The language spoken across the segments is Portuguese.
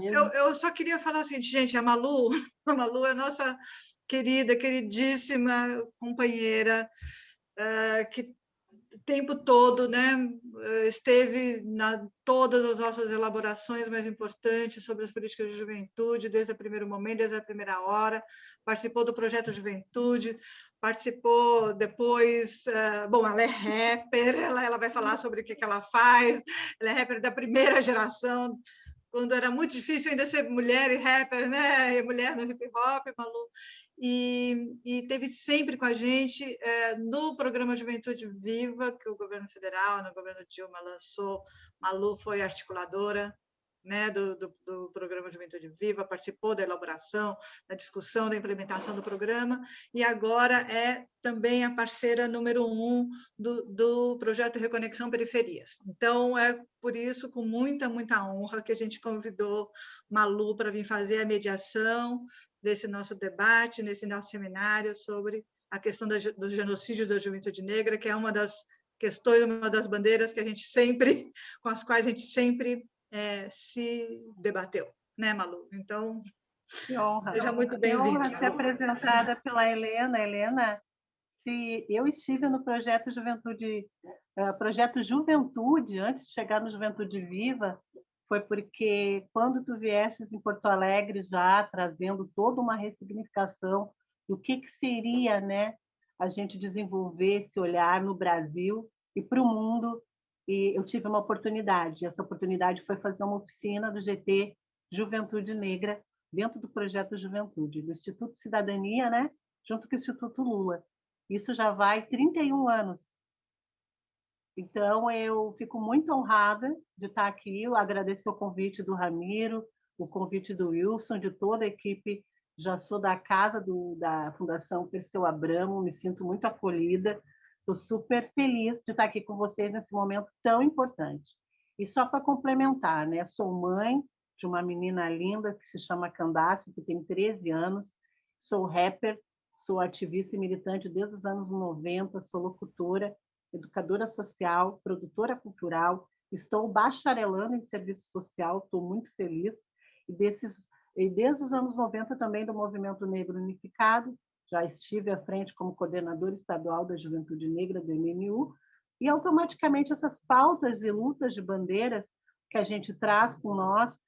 Eu, eu só queria falar assim, gente, a Malu, a Malu é nossa querida, queridíssima companheira, uh, que o tempo todo né, esteve na todas as nossas elaborações mais importantes sobre as políticas de juventude, desde o primeiro momento, desde a primeira hora, participou do projeto Juventude, participou depois, uh, bom, ela é rapper, ela, ela vai falar sobre o que, que ela faz, ela é rapper da primeira geração, quando era muito difícil ainda ser mulher e rapper, né? E mulher no hip hop, Malu. E, e teve sempre com a gente é, no programa Juventude Viva, que o governo federal, no governo Dilma, lançou. Malu foi articuladora né, do, do, do, programa Juventude Viva, participou da elaboração, da discussão, da implementação do programa, e agora é também a parceira número um do, do projeto Reconexão Periferias. Então, é por isso, com muita, muita honra, que a gente convidou Malu para vir fazer a mediação desse nosso debate, nesse nosso seminário sobre a questão do genocídio da juventude negra, que é uma das questões, uma das bandeiras que a gente sempre, com as quais a gente sempre é, se debateu, né, Malu? Então, que honra. seja muito bem-vinda. honra ser apresentada pela Helena. Helena, se eu estive no projeto Juventude, uh, projeto Juventude, antes de chegar no Juventude Viva, foi porque quando tu viestes em Porto Alegre já trazendo toda uma ressignificação do que, que seria né, a gente desenvolver esse olhar no Brasil e para o mundo e eu tive uma oportunidade. Essa oportunidade foi fazer uma oficina do GT Juventude Negra dentro do projeto Juventude, do Instituto Cidadania, né? junto com o Instituto Lula. Isso já vai 31 anos. Então, eu fico muito honrada de estar aqui. Eu agradeço o convite do Ramiro, o convite do Wilson, de toda a equipe. Já sou da casa do, da Fundação Perseu Abramo, me sinto muito acolhida Estou super feliz de estar aqui com vocês nesse momento tão importante. E só para complementar, né? sou mãe de uma menina linda que se chama Candace, que tem 13 anos, sou rapper, sou ativista e militante desde os anos 90, sou locutora, educadora social, produtora cultural, estou bacharelando em serviço social, estou muito feliz, e, desses, e desde os anos 90 também do Movimento Negro Unificado, já estive à frente como coordenadora estadual da Juventude Negra do MNU, e automaticamente essas pautas e lutas de bandeiras que a gente traz com nós,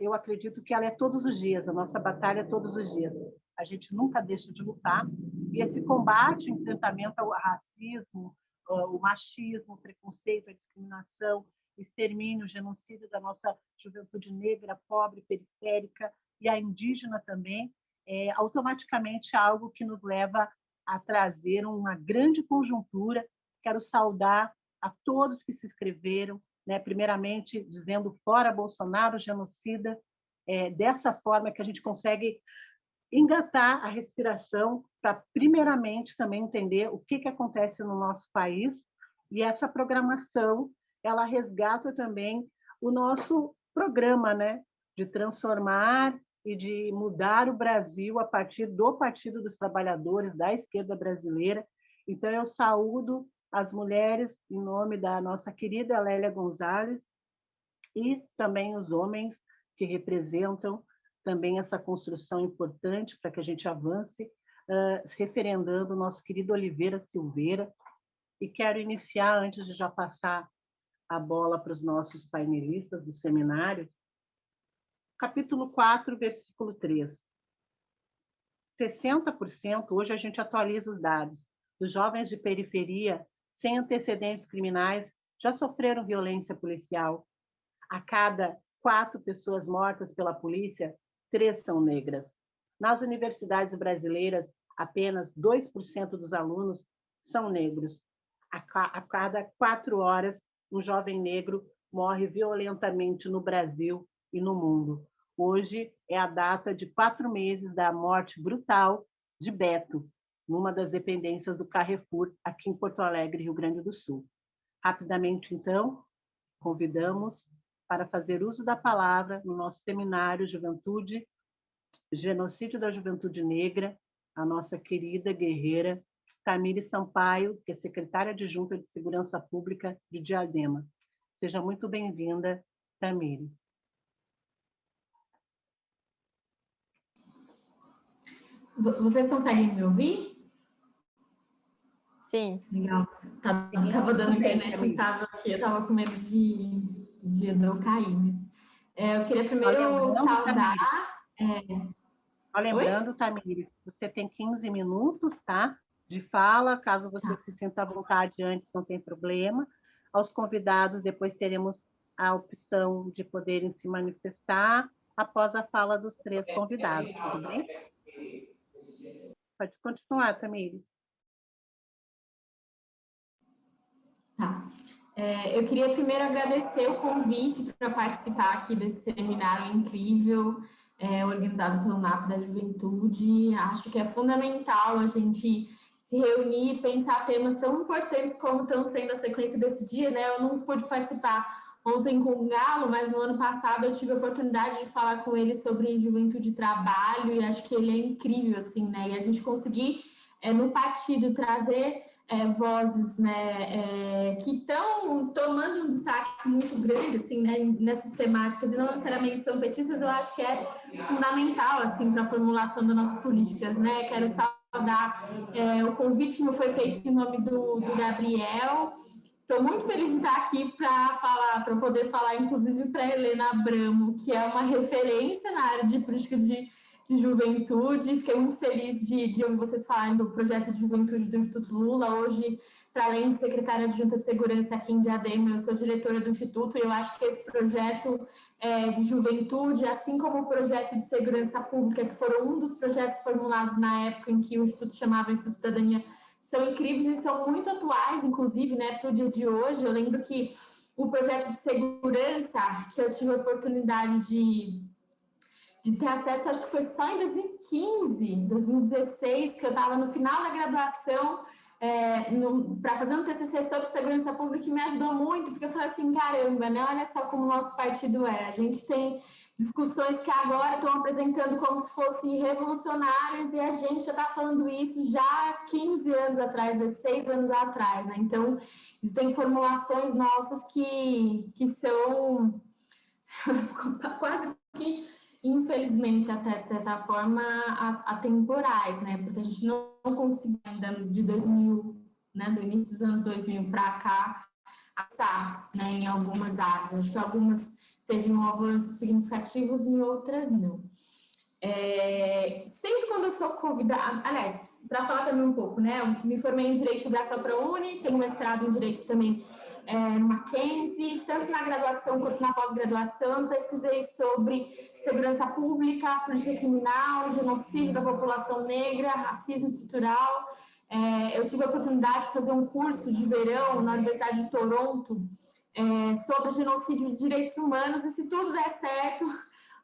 eu acredito que ela é todos os dias, a nossa batalha é todos os dias. A gente nunca deixa de lutar, e esse combate, enfrentamento ao racismo, o machismo, o preconceito, a discriminação, extermínio, genocídio da nossa juventude negra, pobre, periférica, e a indígena também, é automaticamente algo que nos leva a trazer uma grande conjuntura. Quero saudar a todos que se inscreveram, né? primeiramente dizendo fora Bolsonaro, genocida, é, dessa forma que a gente consegue engatar a respiração para, primeiramente, também entender o que, que acontece no nosso país, e essa programação, ela resgata também o nosso programa, né? de transformar e de mudar o Brasil a partir do Partido dos Trabalhadores, da esquerda brasileira. Então, eu saúdo as mulheres em nome da nossa querida Lélia Gonzalez e também os homens que representam também essa construção importante para que a gente avance, uh, referendando o nosso querido Oliveira Silveira. E quero iniciar, antes de já passar a bola para os nossos painelistas do seminário, capítulo 4, versículo 3. 60%, hoje a gente atualiza os dados, dos jovens de periferia sem antecedentes criminais já sofreram violência policial. A cada quatro pessoas mortas pela polícia, três são negras. Nas universidades brasileiras, apenas 2% dos alunos são negros. A cada quatro horas, um jovem negro morre violentamente no Brasil e no mundo. Hoje é a data de quatro meses da morte brutal de Beto, numa das dependências do Carrefour, aqui em Porto Alegre, Rio Grande do Sul. Rapidamente, então, convidamos para fazer uso da palavra no nosso seminário Juventude, Genocídio da Juventude Negra, a nossa querida guerreira Camille Sampaio, que é secretária adjunta de Segurança Pública de Diadema. Seja muito bem-vinda, Camille. Vocês conseguem me ouvir? Sim. Legal. Tá, tava dando internet, eu estava aqui, eu estava com medo de, de não cair. Mas, é, eu queria primeiro saudar... É... lembrando, Tamires, você tem 15 minutos, tá? De fala, caso você tá. se sinta à vontade antes, não tem problema. Aos convidados, depois teremos a opção de poderem se manifestar após a fala dos três convidados, tudo bem? Pode continuar, Tamires. Tá. É, eu queria primeiro agradecer o convite para participar aqui desse seminário incrível, é, organizado pelo NAP da Juventude. Acho que é fundamental a gente se reunir e pensar temas tão importantes como estão sendo a sequência desse dia, né? Eu não pude participar ontem com o Galo, mas no ano passado eu tive a oportunidade de falar com ele sobre juventude e trabalho, e acho que ele é incrível, assim, né? E a gente conseguir, é, no partido, trazer é, vozes né, é, que estão tomando um destaque muito grande assim, né, nessas temáticas, e não necessariamente são petistas, eu acho que é fundamental assim, para a formulação das nossas políticas. Né? Quero saudar é, o convite que me foi feito em nome do, do Gabriel. Estou muito feliz de estar aqui para falar, para poder falar, inclusive, para Helena Abramo, que é uma referência na área de políticas de de juventude. Fiquei muito feliz de, de ouvir vocês falarem do projeto de juventude do Instituto Lula. Hoje, para além de secretária de Junta de Segurança aqui em Diadema, eu sou diretora do Instituto e eu acho que esse projeto é, de juventude, assim como o projeto de segurança pública, que foram um dos projetos formulados na época em que o Instituto chamava Instituto Cidadania, são incríveis e são muito atuais, inclusive, né, para o dia de hoje. Eu lembro que o projeto de segurança, que eu tive a oportunidade de de ter acesso, acho que foi só em 2015, 2016, que eu estava no final da graduação é, para fazer um TCC sobre segurança pública que me ajudou muito, porque eu falei assim, caramba, né, olha só como o nosso partido é, a gente tem discussões que agora estão apresentando como se fossem revolucionárias e a gente já está falando isso já há 15 anos atrás, 16 anos atrás, né? Então, tem formulações nossas que, que são quase que infelizmente, até de certa forma, atemporais, né? Porque a gente não conseguiu ainda de 2000, né, do início dos anos 2000 para cá, passar né, em algumas áreas. Acho que algumas teve um avanço significativos e outras não. É, sempre quando eu sou convidada, aliás, para falar também um pouco, né? Eu me formei em Direito da Uni, tenho mestrado em Direito também é, no Mackenzie, tanto na graduação quanto na pós-graduação, pesquisei sobre segurança pública, política criminal, genocídio da população negra, racismo estrutural. É, eu tive a oportunidade de fazer um curso de verão na Universidade de Toronto é, sobre genocídio de direitos humanos, e se tudo der certo,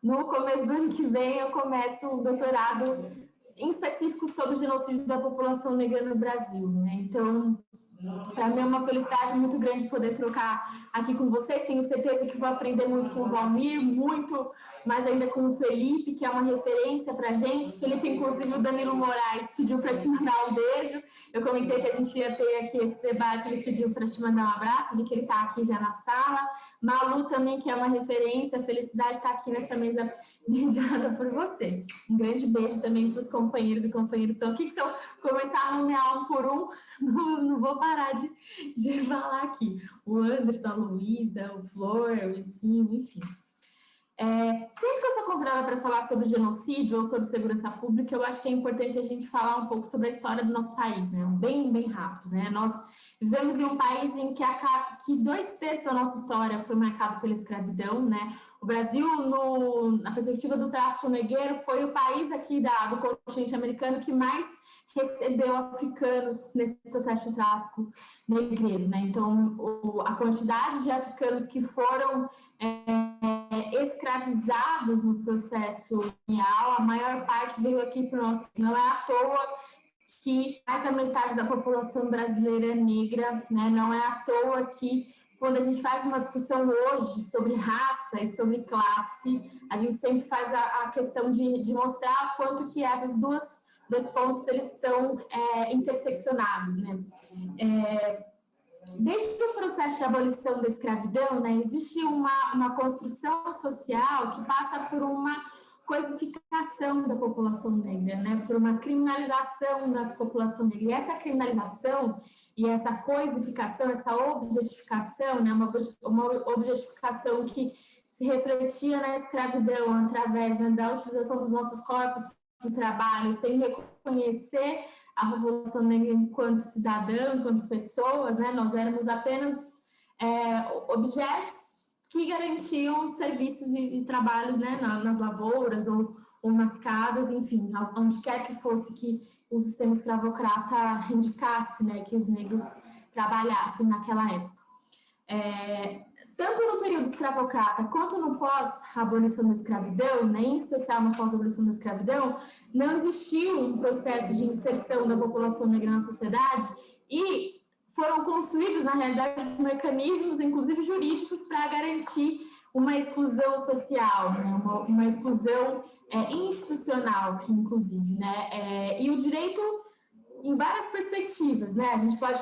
no começo do ano que vem eu começo um doutorado em específico sobre o genocídio da população negra no Brasil. Né? Então, para mim é uma felicidade muito grande poder trocar aqui com vocês. Tenho certeza que vou aprender muito com o Valmir, muito mais ainda com o Felipe, que é uma referência para a gente. Felipe, inclusive, o Danilo Moraes pediu para te mandar um beijo. Eu comentei que a gente ia ter aqui esse debate, ele pediu para te mandar um abraço, vi que ele está aqui já na sala. Malu também, que é uma referência, felicidade estar aqui nessa mesa mediada por você. Um grande beijo também para os companheiros e companheiras que estão aqui, que se eu começar a nomear um por um, não, não vou parar de, de falar aqui. O Anderson, a Luísa, o Flor, o Esquinho, enfim. É, sempre que eu sou convidada para falar sobre genocídio ou sobre segurança pública, eu acho que é importante a gente falar um pouco sobre a história do nosso país, né? Bem, bem rápido, né? Nós vivemos em um país em que, a, que dois terços da nossa história foi marcado pela escravidão, né? O Brasil, no, na perspectiva do tráfico negreiro, foi o país aqui da, do continente americano que mais recebeu africanos nesse processo de tráfico negreiro, né? Então, o, a quantidade de africanos que foram é, escravizados no processo colonial, a maior parte veio aqui para o nosso. Não é à toa que mais da metade da população brasileira é negra, né? Não é à toa que quando a gente faz uma discussão hoje sobre raça e sobre classe, a gente sempre faz a, a questão de, de mostrar quanto que essas duas dois pontos eles estão é, interseccionados, né? É, desde o processo de abolição da escravidão, né, existe uma, uma construção social que passa por uma coisificação da população negra, né, por uma criminalização da população negra. E essa criminalização e essa coisificação, essa objetificação, né, uma, uma objetificação que se refletia na escravidão através né, da utilização dos nossos corpos de trabalho, sem reconhecer a população negra enquanto cidadã, enquanto pessoas, né, nós éramos apenas é, objetos que garantiam serviços e, e trabalhos né, nas lavouras ou, ou, nas casas, enfim, onde quer que fosse que o sistema escravocrata indicasse né, que os negros trabalhassem naquela época. É, tanto no período escravocrata quanto no pós-abolição da escravidão, né, em especial no pós-abolição da escravidão, não existiu um processo de inserção da população negra na sociedade e foram construídos, na realidade, mecanismos, inclusive jurídicos, para garantir uma exclusão social, né? uma, uma, exclusão é, institucional, inclusive. Né? É, e o direito em várias perspectivas. Né? A gente pode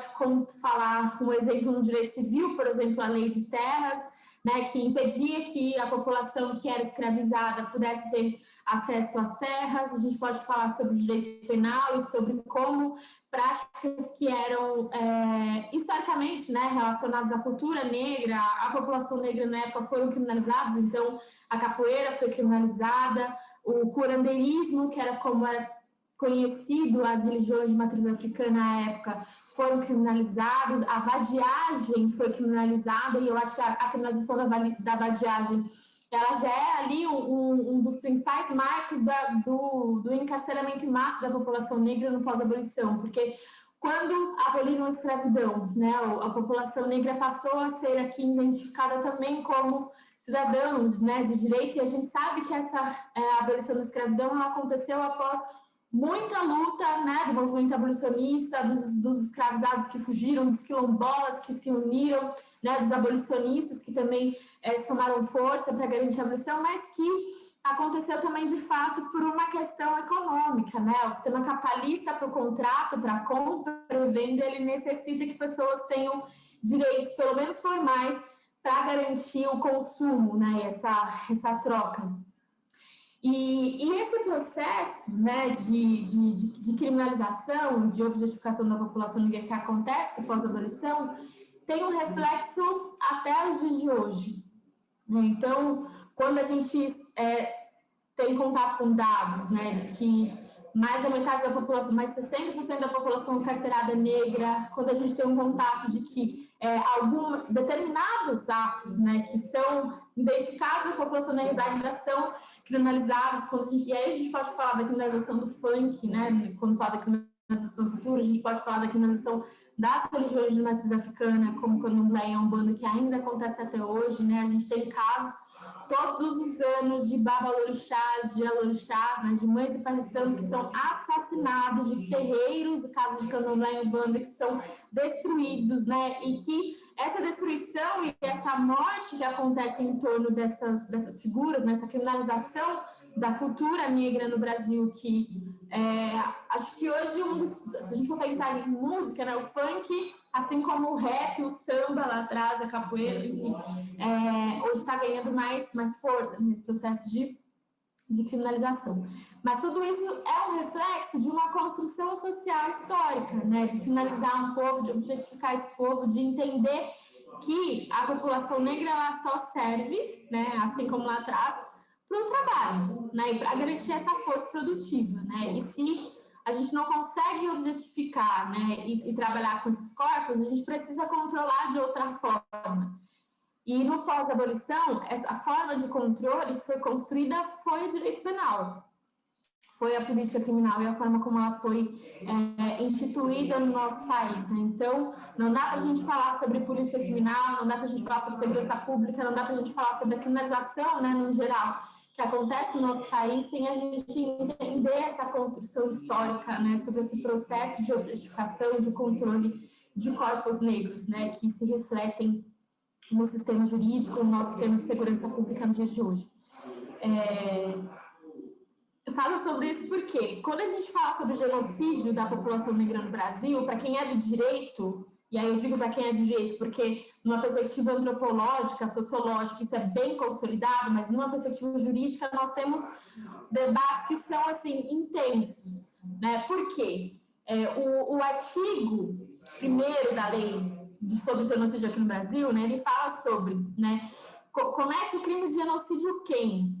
falar um exemplo no direito civil, por exemplo, a lei de terras, né, que impedia que a população que era escravizada pudesse ter acesso às terras. A gente pode falar sobre direito penal e sobre como práticas que eram é, historicamente né, relacionadas à cultura negra, a população negra na época foram criminalizadas, então a capoeira foi criminalizada, o curandeirismo, que era como era conhecido as religiões de matriz africana na época, foram criminalizados, a vadiagem foi criminalizada, e eu acho que a, a criminalização da, da vadiagem ela já é ali um, um dos principais marcos da, do, do encarceramento em massa da população negra no pós-abolição, porque quando aboliram a escravidão, né, a população negra passou a ser aqui identificada também como cidadãos né, de direito, e a gente sabe que essa é, abolição da escravidão aconteceu após muita luta né, do movimento abolicionista, dos, dos escravizados que fugiram, dos quilombolas que se uniram, né, dos abolicionistas que também é, tomaram força para garantir a abolição, mas que aconteceu também de fato por uma questão econômica, né? O sistema capitalista para o contrato, para a compra e venda, ele necessita que pessoas tenham direitos, pelo menos formais, para garantir o consumo, né? Essa, essa troca. E, e, esse processo né, de, de, de, de, criminalização, de objetificação da população negra que acontece pós-abolição, tem um reflexo até os dias de hoje. Né? Então, quando a gente é, tem contato com dados né, de que mais da metade da população, mais de 60% da população encarcerada é negra, quando a gente tem um contato de que é, algum, determinados atos né, que são identificados na população ainda são criminalizados, e aí a gente pode falar da criminalização do funk, né, quando fala da criminalização da cultura, a gente pode falar da criminalização das religiões de matriz africana, como Candomblé e Umbanda, que ainda acontece até hoje, né, a gente tem casos todos os anos de babalorixás, de alorixás, né, de mães e santos que são assassinados, de terreiros, casas de candomblé e umbanda que são destruídos, né, e que essa destruição e essa morte que acontece em torno dessas, dessas figuras, nessa né, criminalização da cultura negra no Brasil, que é, acho que hoje, um dos, pensar em música, né, o funk assim como o rap, o samba lá atrás, a capoeira, enfim, é, hoje está ganhando mais, mais força nesse processo de, de criminalização. Mas tudo isso é um reflexo de uma construção social histórica, né? de finalizar um povo, de objetificar esse povo, de entender que a população negra ela só serve, né, assim como lá atrás, para o trabalho, né, para garantir essa força produtiva. Né? E se a gente não consegue objetificar né, e, e, trabalhar com esses corpos, a gente precisa controlar de outra forma. E no pós-abolição, essa forma de controle que foi construída foi o direito penal. Foi a política criminal e a forma como ela foi é, instituída no nosso país. Né? Então, não dá para a gente falar sobre política criminal, não dá para a gente falar sobre segurança pública, não dá para a gente falar sobre a criminalização né, no geral que acontece no nosso país sem a gente entender essa construção histórica, né, sobre esse processo de objetificação de controle de corpos negros, né, que se refletem no sistema jurídico, no nosso sistema de segurança pública nos dias de hoje. É... Eu falo sobre isso porque, quando a gente fala sobre o genocídio da população negra no Brasil, para quem é do direito, e aí eu digo para quem é de jeito, porque numa perspectiva antropológica, sociológica, isso é bem consolidado, mas numa perspectiva jurídica nós temos debates que são, assim, intensos, né? Por quê? É, o, o artigo primeiro da lei de, sobre genocídio aqui no Brasil, né, ele fala sobre, né, comete o crime de genocídio quem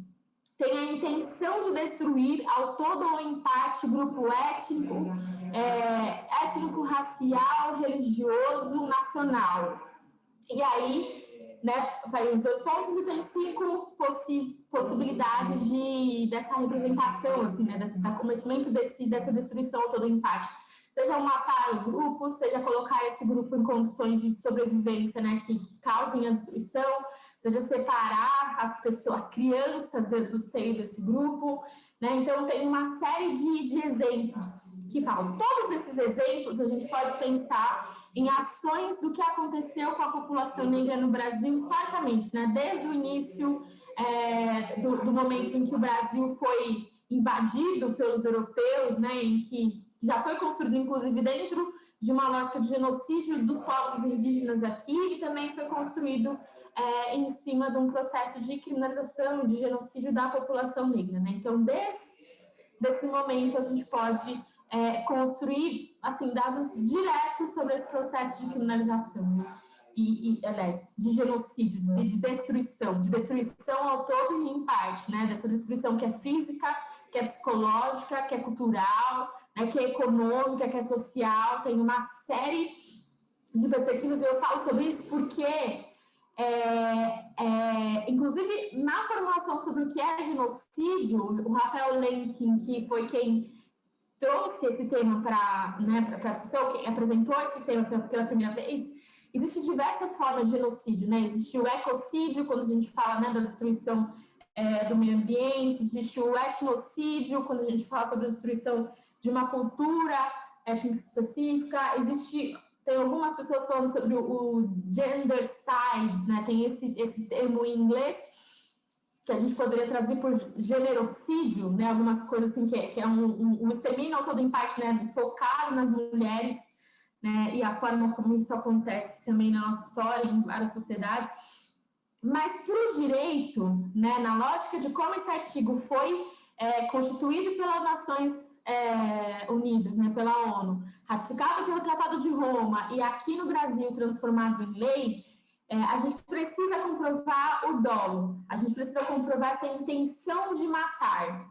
tem a intenção de destruir ao todo ou em parte grupo étnico, é, étnico, racial, religioso, nacional. E aí, né, vai os dois pontos e tem cinco possi possibilidades de, dessa representação, assim, né, desse, da cometimento desse, dessa destruição todo em parte seja matar o grupo, seja colocar esse grupo em condições de sobrevivência, né, que, causem a destruição, seja separar as pessoas, as crianças do seio desse grupo, né? Então tem uma série de, de exemplos que falam. Todos esses exemplos a gente pode pensar em ações do que aconteceu com a população negra no Brasil historicamente, né? Desde o início é, do, do momento em que o Brasil foi invadido pelos europeus, né? Em que já foi construído, inclusive, dentro de uma lógica de genocídio dos povos indígenas aqui e também foi construído é, em cima de um processo de criminalização, de genocídio da população negra. Né? Então, desse, desse momento, a gente pode é, construir assim, dados diretos sobre esse processo de criminalização. E, e, aliás, de genocídio, de destruição, de destruição ao todo e em parte, né? Dessa destruição que é física, que é psicológica, que é cultural, né, que é econômica, que é social, tem uma série de perspectivas, eu falo sobre isso porque, é, é, inclusive, na formulação sobre o que é genocídio, o Rafael Lenkin, que foi quem trouxe esse tema para né, a discussão, quem apresentou esse tema pela primeira vez, existem diversas formas de genocídio, né? Existe o ecocídio, quando a gente fala né, da destruição é, do meio ambiente, existe o etnocídio, quando a gente fala sobre a destruição de uma cultura étnica específica, existe, tem algumas pessoas falando sobre o, o gendercide, né? tem esse, esse termo em inglês, que a gente poderia traduzir por generocídio, né? algumas coisas assim, que é, que é um, um, um extermínio todo em parte né? focado nas mulheres, né? e a forma como isso acontece também na nossa história, em várias sociedades. Mas para o direito, né, na lógica de como esse artigo foi é, constituído pelas Nações é, Unidas, né, pela ONU, ratificado pelo Tratado de Roma e aqui no Brasil transformado em lei, é, a gente precisa comprovar o dolo, a gente precisa comprovar essa intenção de matar.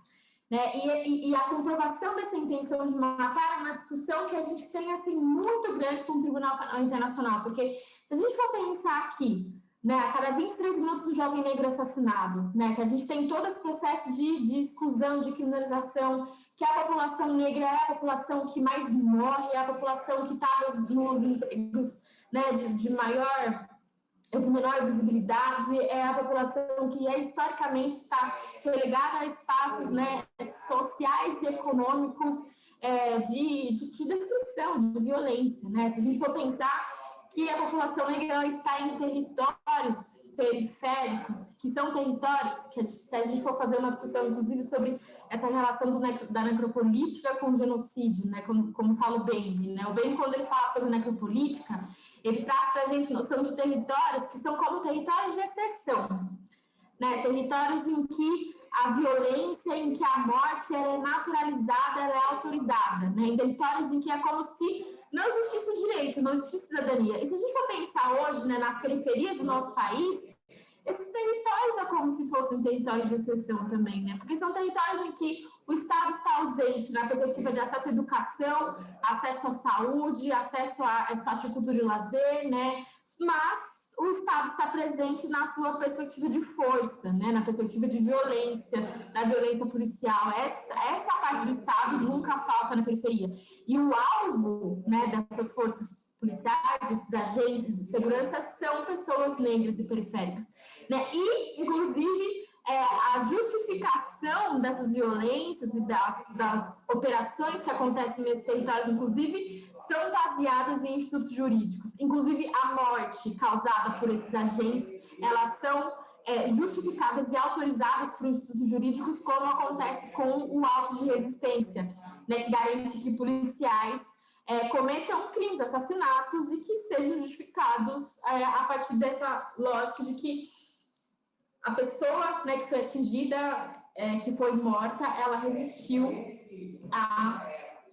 Né? E, e, e, a comprovação dessa intenção de matar é uma discussão que a gente tem assim, muito grande com o Tribunal Internacional, porque se a gente for pensar aqui, né, a cada 23 minutos um jovem negro assassinado, né, que a gente tem todo esse processo de, de exclusão, de criminalização, que a população negra é a população que mais morre, é a população que está nos, nos, empregos né, de, de maior de menor visibilidade, é a população que é, historicamente está relegada a espaços né, sociais e econômicos é, de, de, de, destruição, de violência. Né? Se a gente for pensar que a população negra está em territórios periféricos, que são territórios, que se a gente for fazer uma discussão, inclusive, sobre essa relação do, da necropolítica com o genocídio, né, como, como fala o Baby, né, o Baby, quando ele fala sobre necropolítica, ele traz para a gente noção de territórios que são como territórios de exceção, né, territórios em que a violência, em que a morte é naturalizada, é autorizada, né, em territórios em que é como se não existisse direito, não existisse cidadania. E se a gente for pensar hoje, né, nas periferias do nosso país, esses territórios é como se fossem territórios de exceção também, né? Porque são territórios em que o Estado está ausente na perspectiva de acesso à educação, acesso à saúde, acesso espaço de cultura e lazer, né? Mas o Estado está presente na sua perspectiva de força, né? na perspectiva de violência, da violência policial. Essa, essa parte do Estado nunca falta na periferia. E o alvo né, dessas forças policiais, desses agentes de segurança, são pessoas negras e periféricas. Né? E, inclusive, é, a justificação dessas violências e das, das operações que acontecem nesses territórios, inclusive, são baseadas em institutos jurídicos. Inclusive, a morte causada por esses agentes, elas são é, justificadas e autorizadas por institutos jurídicos, como acontece com o auto de resistência, né, que garante que policiais é, cometam crimes, assassinatos e que sejam justificados é, a partir dessa lógica de que a pessoa né, que foi atingida é, que foi morta, ela resistiu a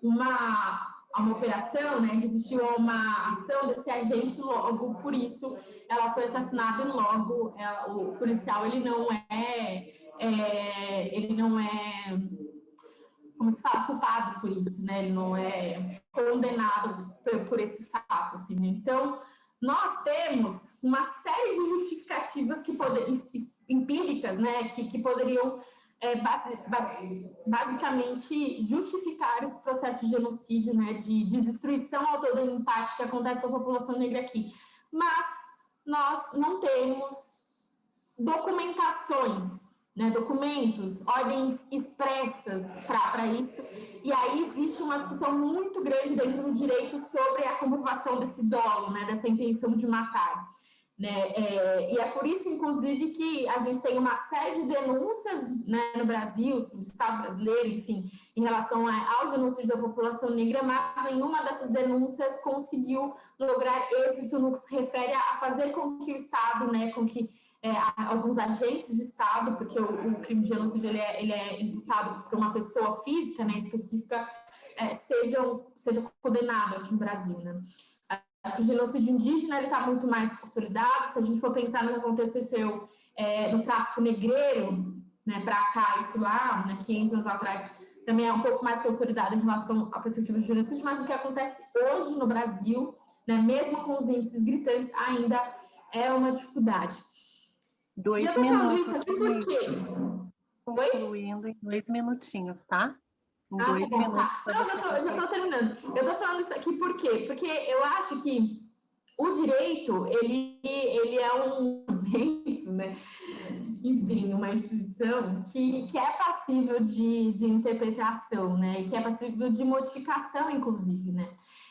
uma, a uma operação, né? resistiu a uma ação desse agente, logo por isso ela foi assassinada e logo ela, o policial ele não é, é, ele não é como se fala culpado por isso, né? Ele não é condenado por, por esse fato, assim. Né? Então nós temos uma série de justificativas que podem empíricas, né? Que, que poderiam é, basicamente justificar esse processo de genocídio, né, de, de destruição ao todo o impacto que acontece com a população negra aqui. Mas nós não temos documentações, né, documentos, ordens expressas para isso, e aí existe uma discussão muito grande dentro do direito sobre a comprovação desse dolo, né, dessa intenção de matar. Né? É, e é por isso, inclusive, que a gente tem uma série de denúncias né, no Brasil, no Estado brasileiro, enfim, em relação aos genocídios da população negra, mas nenhuma dessas denúncias conseguiu lograr êxito no que se refere a fazer com que o Estado, né, com que é, alguns agentes de Estado, porque o, o crime de genocídio ele é, ele é, imputado por uma pessoa física né, específica, é, sejam, seja condenado aqui no Brasil. Né? Acho que o genocídio indígena está muito mais consolidado. Se a gente for pensar no que aconteceu é, no tráfico negreiro, né, para cá, isso lá, né, 500 anos atrás, também é um pouco mais consolidado em relação à perspectiva de genocídio, mas o que acontece hoje no Brasil, né, mesmo com os índices gritantes, ainda é uma dificuldade. Dois e eu minutos. falando isso aqui por quê? Concluindo em dois minutinhos, tá? Ah, dois tá bom. Tá. Não, já tô, já tô terminando. Eu tô falando isso aqui por quê? Porque eu acho que o direito, ele, ele é um direito, né? Enfim, uma instituição que, que é passível de, de interpretação, né? Que é passível de modificação, inclusive, né?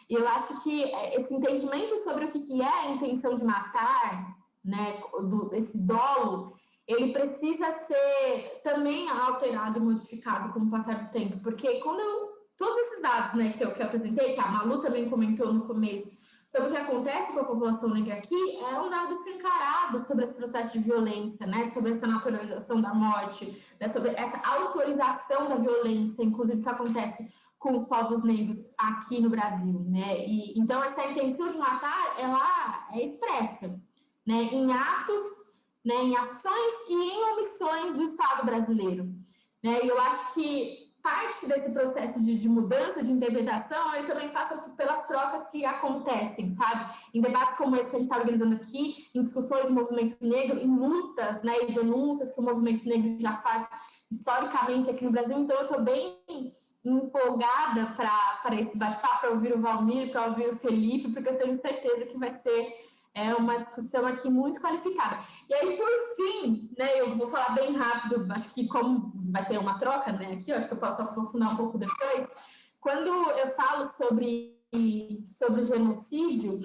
E eu acho que esse entendimento sobre o que é a intenção de matar, né? Do, esse dolo, ele precisa ser também alterado e modificado com o passar do tempo, porque quando eu, todos esses dados né, que, eu, que eu apresentei, que a Malu também comentou no começo, sobre o que acontece com a população negra aqui, é um dado escancarado sobre esse processo de violência, né, sobre essa naturalização da morte, né, sobre essa autorização da violência, inclusive que acontece com os povos negros aqui no Brasil, né? E então essa intenção de matar, ela é expressa, né, em atos né, em ações e em omissões do Estado brasileiro. Né? E eu acho que parte desse processo de, de, mudança, de interpretação, ele também passa pelas trocas que acontecem, sabe? Em debates como esse que a gente está organizando aqui, em discussões do movimento negro, em lutas né, e denúncias que o movimento negro já faz historicamente aqui no Brasil. Então, eu estou bem empolgada para esse bate-papo, para ouvir o Valmir, para ouvir o Felipe, porque eu tenho certeza que vai ser é uma discussão aqui muito qualificada. E aí, por fim, né, eu vou falar bem rápido, acho que como vai ter uma troca né, aqui, acho que eu posso aprofundar um pouco depois. Quando eu falo sobre, sobre genocídio,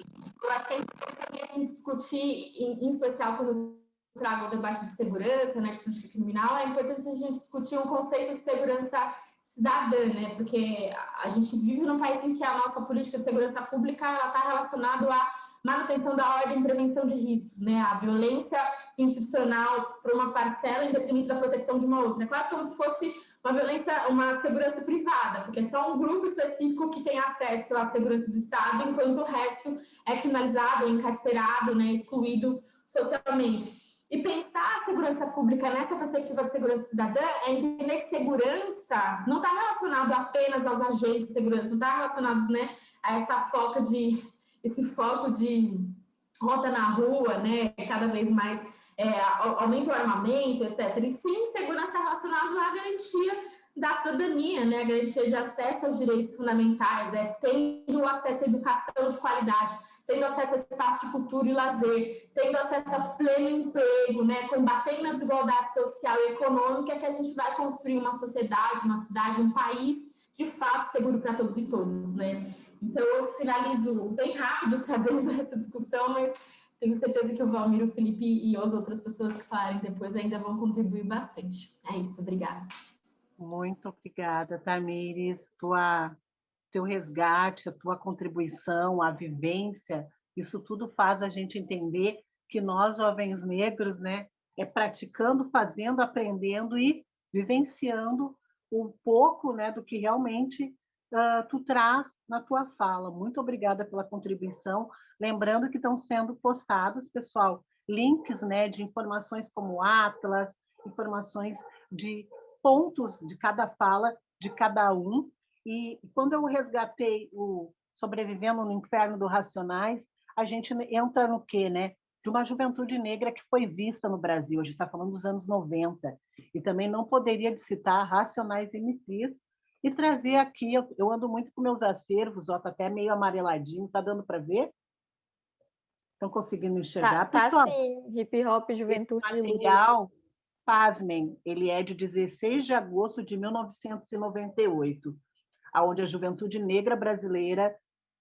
eu acho que é importante a gente discutir, em, em especial quando trago o debate de segurança, né, de política criminal, é importante a gente discutir um conceito de segurança cidadã, né? Porque a gente vive num país em que a nossa política de segurança pública está relacionada a manutenção da ordem e prevenção de riscos, né? A violência institucional para uma parcela em detrimento da proteção de uma outra. É quase como se fosse uma violência, uma segurança privada, porque é só um grupo específico que tem acesso à segurança do Estado, enquanto o resto é criminalizado, encarcerado, né, excluído socialmente. E pensar a segurança pública nessa perspectiva de segurança cidadã é entender que segurança não está relacionado apenas aos agentes de segurança, não está relacionado né, a essa foca de esse foco de rota na rua, né, cada vez mais é, aumenta o armamento, etc. E sim, segurança está relacionado à garantia da cidadania, né, a garantia de acesso aos direitos fundamentais, é, tendo acesso à educação de qualidade, tendo acesso a espaço de cultura e lazer, tendo acesso a pleno emprego, né, combatendo a desigualdade social e econômica, que a gente vai construir uma sociedade, uma cidade, um país de fato seguro para todos e todas, né? Então, eu finalizo bem rápido trazendo essa discussão, mas tenho certeza que o Valmir, o Felipe e as outras pessoas que falarem depois ainda vão contribuir bastante. É isso, obrigada. Muito obrigada, Tamires. Tua, teu resgate, a tua contribuição, a vivência, isso tudo faz a gente entender que nós, jovens negros, né, é praticando, fazendo, aprendendo e vivenciando um pouco né, do que realmente uh, tu traz na tua fala. Muito obrigada pela contribuição. Lembrando que estão sendo postados, pessoal, links né, de informações como Atlas, informações de pontos de cada fala de cada um. E quando eu resgatei o Sobrevivendo no Inferno do Racionais, a gente entra no quê, né? De uma juventude negra que foi vista no Brasil. A gente está falando dos anos 90. E também não poderia citar Racionais MCs e trazer aqui, eu, eu ando muito com meus acervos, ó, tá até meio amareladinho, tá dando para ver? Estão conseguindo enxergar, tá, pessoal? Tá sim, hip hop juventude material, pasmem, ele é de 16 de agosto de 1998, aonde a juventude negra brasileira,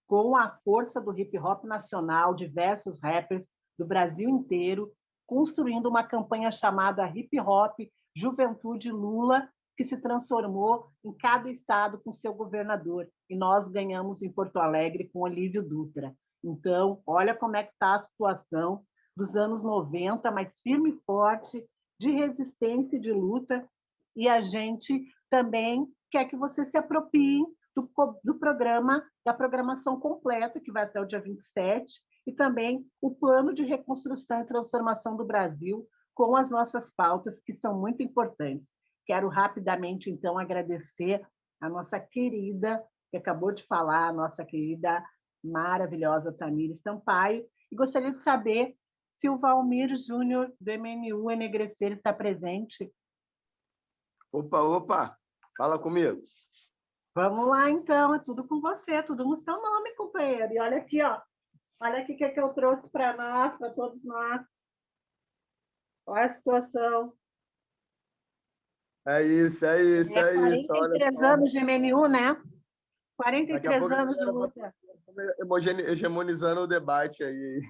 com a força do hip hop nacional, diversos rappers do Brasil inteiro, construindo uma campanha chamada Hip Hop Juventude Lula que se transformou em cada estado com seu governador, e nós ganhamos em Porto Alegre com Olívio Dutra. Então, olha como é que está a situação dos anos 90, mais firme e forte, de resistência e de luta, e a gente também quer que você se aproprie do, do programa, da programação completa, que vai até o dia 27, e também o plano de reconstrução e transformação do Brasil, com as nossas pautas, que são muito importantes. Quero rapidamente, então, agradecer a nossa querida, que acabou de falar, a nossa querida, maravilhosa Tamires Sampaio, e gostaria de saber se o Valmir Júnior, do MNU Enegrecer, está presente. Opa, opa, fala comigo. Vamos lá, então, é tudo com você, tudo no seu nome, companheiro. E olha aqui, ó, olha aqui o que, é que eu trouxe para nós, para todos nós. Olha a situação. É isso, é isso, é, é isso. 43 anos de MNU, né? 43 anos de luta. Hegemonizando o debate aí.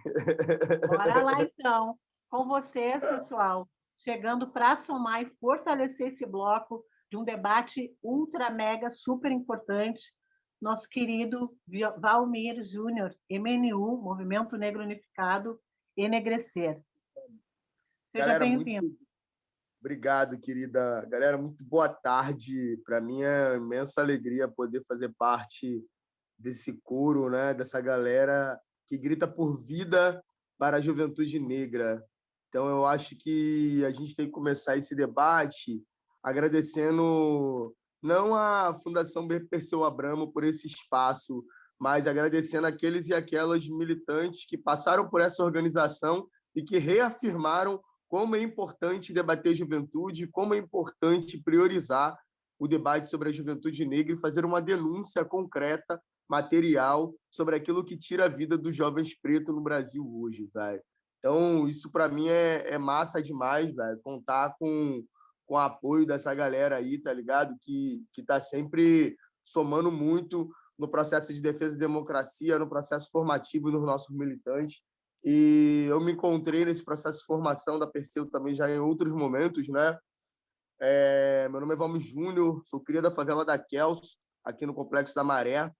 Bora lá, então. Com vocês, pessoal, chegando para somar e fortalecer esse bloco de um debate ultra, mega, super importante, nosso querido Valmir Júnior, MNU, Movimento Negro Unificado, Enegrecer. Seja bem-vindo. Obrigado, querida. Galera, muito boa tarde. Para mim é imensa alegria poder fazer parte desse coro, né? dessa galera que grita por vida para a juventude negra. Então, eu acho que a gente tem que começar esse debate agradecendo não a Fundação Perseu Abramo por esse espaço, mas agradecendo aqueles e aquelas militantes que passaram por essa organização e que reafirmaram como é importante debater juventude, como é importante priorizar o debate sobre a juventude negra e fazer uma denúncia concreta, material, sobre aquilo que tira a vida dos jovens pretos no Brasil hoje, velho. Então, isso para mim é, é, massa demais, velho, contar com, com o apoio dessa galera aí, tá ligado? Que, que tá sempre somando muito no processo de defesa de democracia, no processo formativo dos nossos militantes. E eu me encontrei nesse processo de formação da Perseu também já em outros momentos, né? É, meu nome é Valmir Júnior, sou cria da favela da Kels, aqui no Complexo da Maré.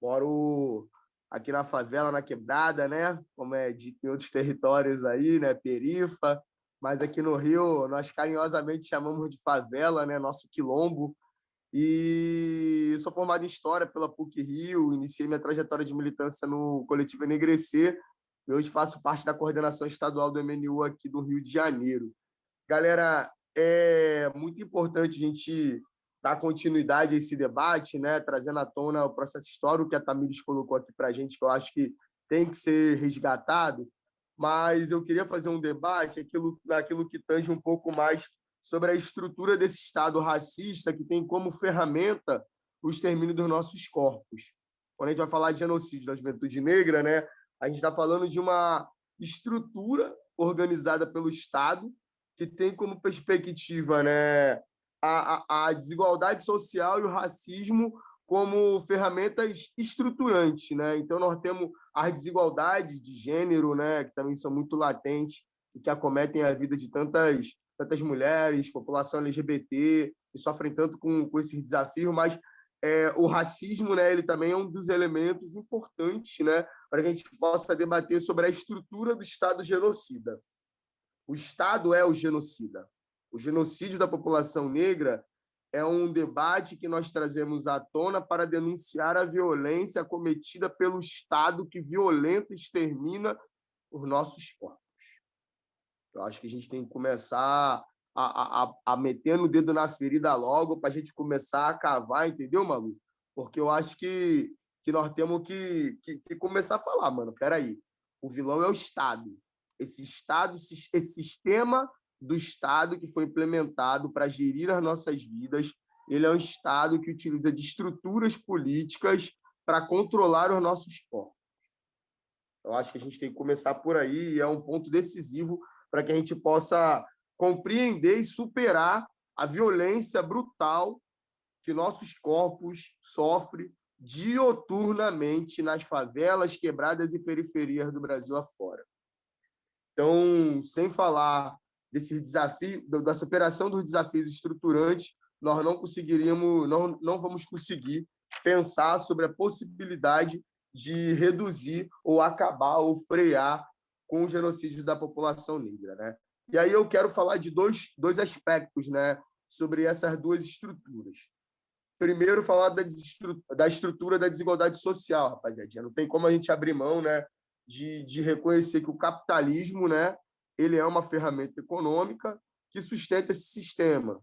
Moro aqui na favela, na Quebrada, né? Como é dito em outros territórios aí, né? Perifa. Mas aqui no Rio, nós carinhosamente chamamos de favela, né? Nosso quilombo. E sou formado em História pela PUC-Rio, iniciei minha trajetória de militância no coletivo Enegrecer, e hoje faço parte da coordenação estadual do MNU aqui do Rio de Janeiro. Galera, é muito importante a gente dar continuidade a esse debate, né? trazendo à tona o processo histórico que a Tamires colocou aqui para a gente, que eu acho que tem que ser resgatado, mas eu queria fazer um debate aquilo, naquilo que tange um pouco mais sobre a estrutura desse Estado racista que tem como ferramenta o extermínio dos nossos corpos. Quando a gente vai falar de genocídio da juventude negra, né, a gente está falando de uma estrutura organizada pelo Estado que tem como perspectiva né, a, a, a desigualdade social e o racismo como ferramentas estruturantes. Né? Então, nós temos as desigualdades de gênero, né, que também são muito latentes e que acometem a vida de tantas, tantas mulheres, população LGBT, que sofrem tanto com, com esses desafios, mas é, o racismo né, ele também é um dos elementos importantes né, para que a gente possa debater sobre a estrutura do Estado genocida. O Estado é o genocida. O genocídio da população negra é um debate que nós trazemos à tona para denunciar a violência cometida pelo Estado que violenta e extermina os nossos corpos. Eu acho que a gente tem que começar a, a, a meter no dedo na ferida logo para a gente começar a cavar, entendeu, Malu? Porque eu acho que, que nós temos que, que, que começar a falar, mano, peraí, o vilão é o Estado. Esse Estado, esse sistema do Estado que foi implementado para gerir as nossas vidas, ele é um Estado que utiliza de estruturas políticas para controlar os nossos corpos. Eu acho que a gente tem que começar por aí, e é um ponto decisivo para que a gente possa compreender e superar a violência brutal que nossos corpos sofrem dioturnamente nas favelas, quebradas e periferias do Brasil afora. Então, sem falar desse desafio, da superação dos desafios estruturantes, nós não conseguiríamos, não, não vamos conseguir pensar sobre a possibilidade de reduzir ou acabar ou frear com o genocídio da população negra. Né? E aí eu quero falar de dois, dois aspectos né, sobre essas duas estruturas. Primeiro, falar da, da estrutura da desigualdade social, rapaziada. Não tem como a gente abrir mão né, de, de reconhecer que o capitalismo né, ele é uma ferramenta econômica que sustenta esse sistema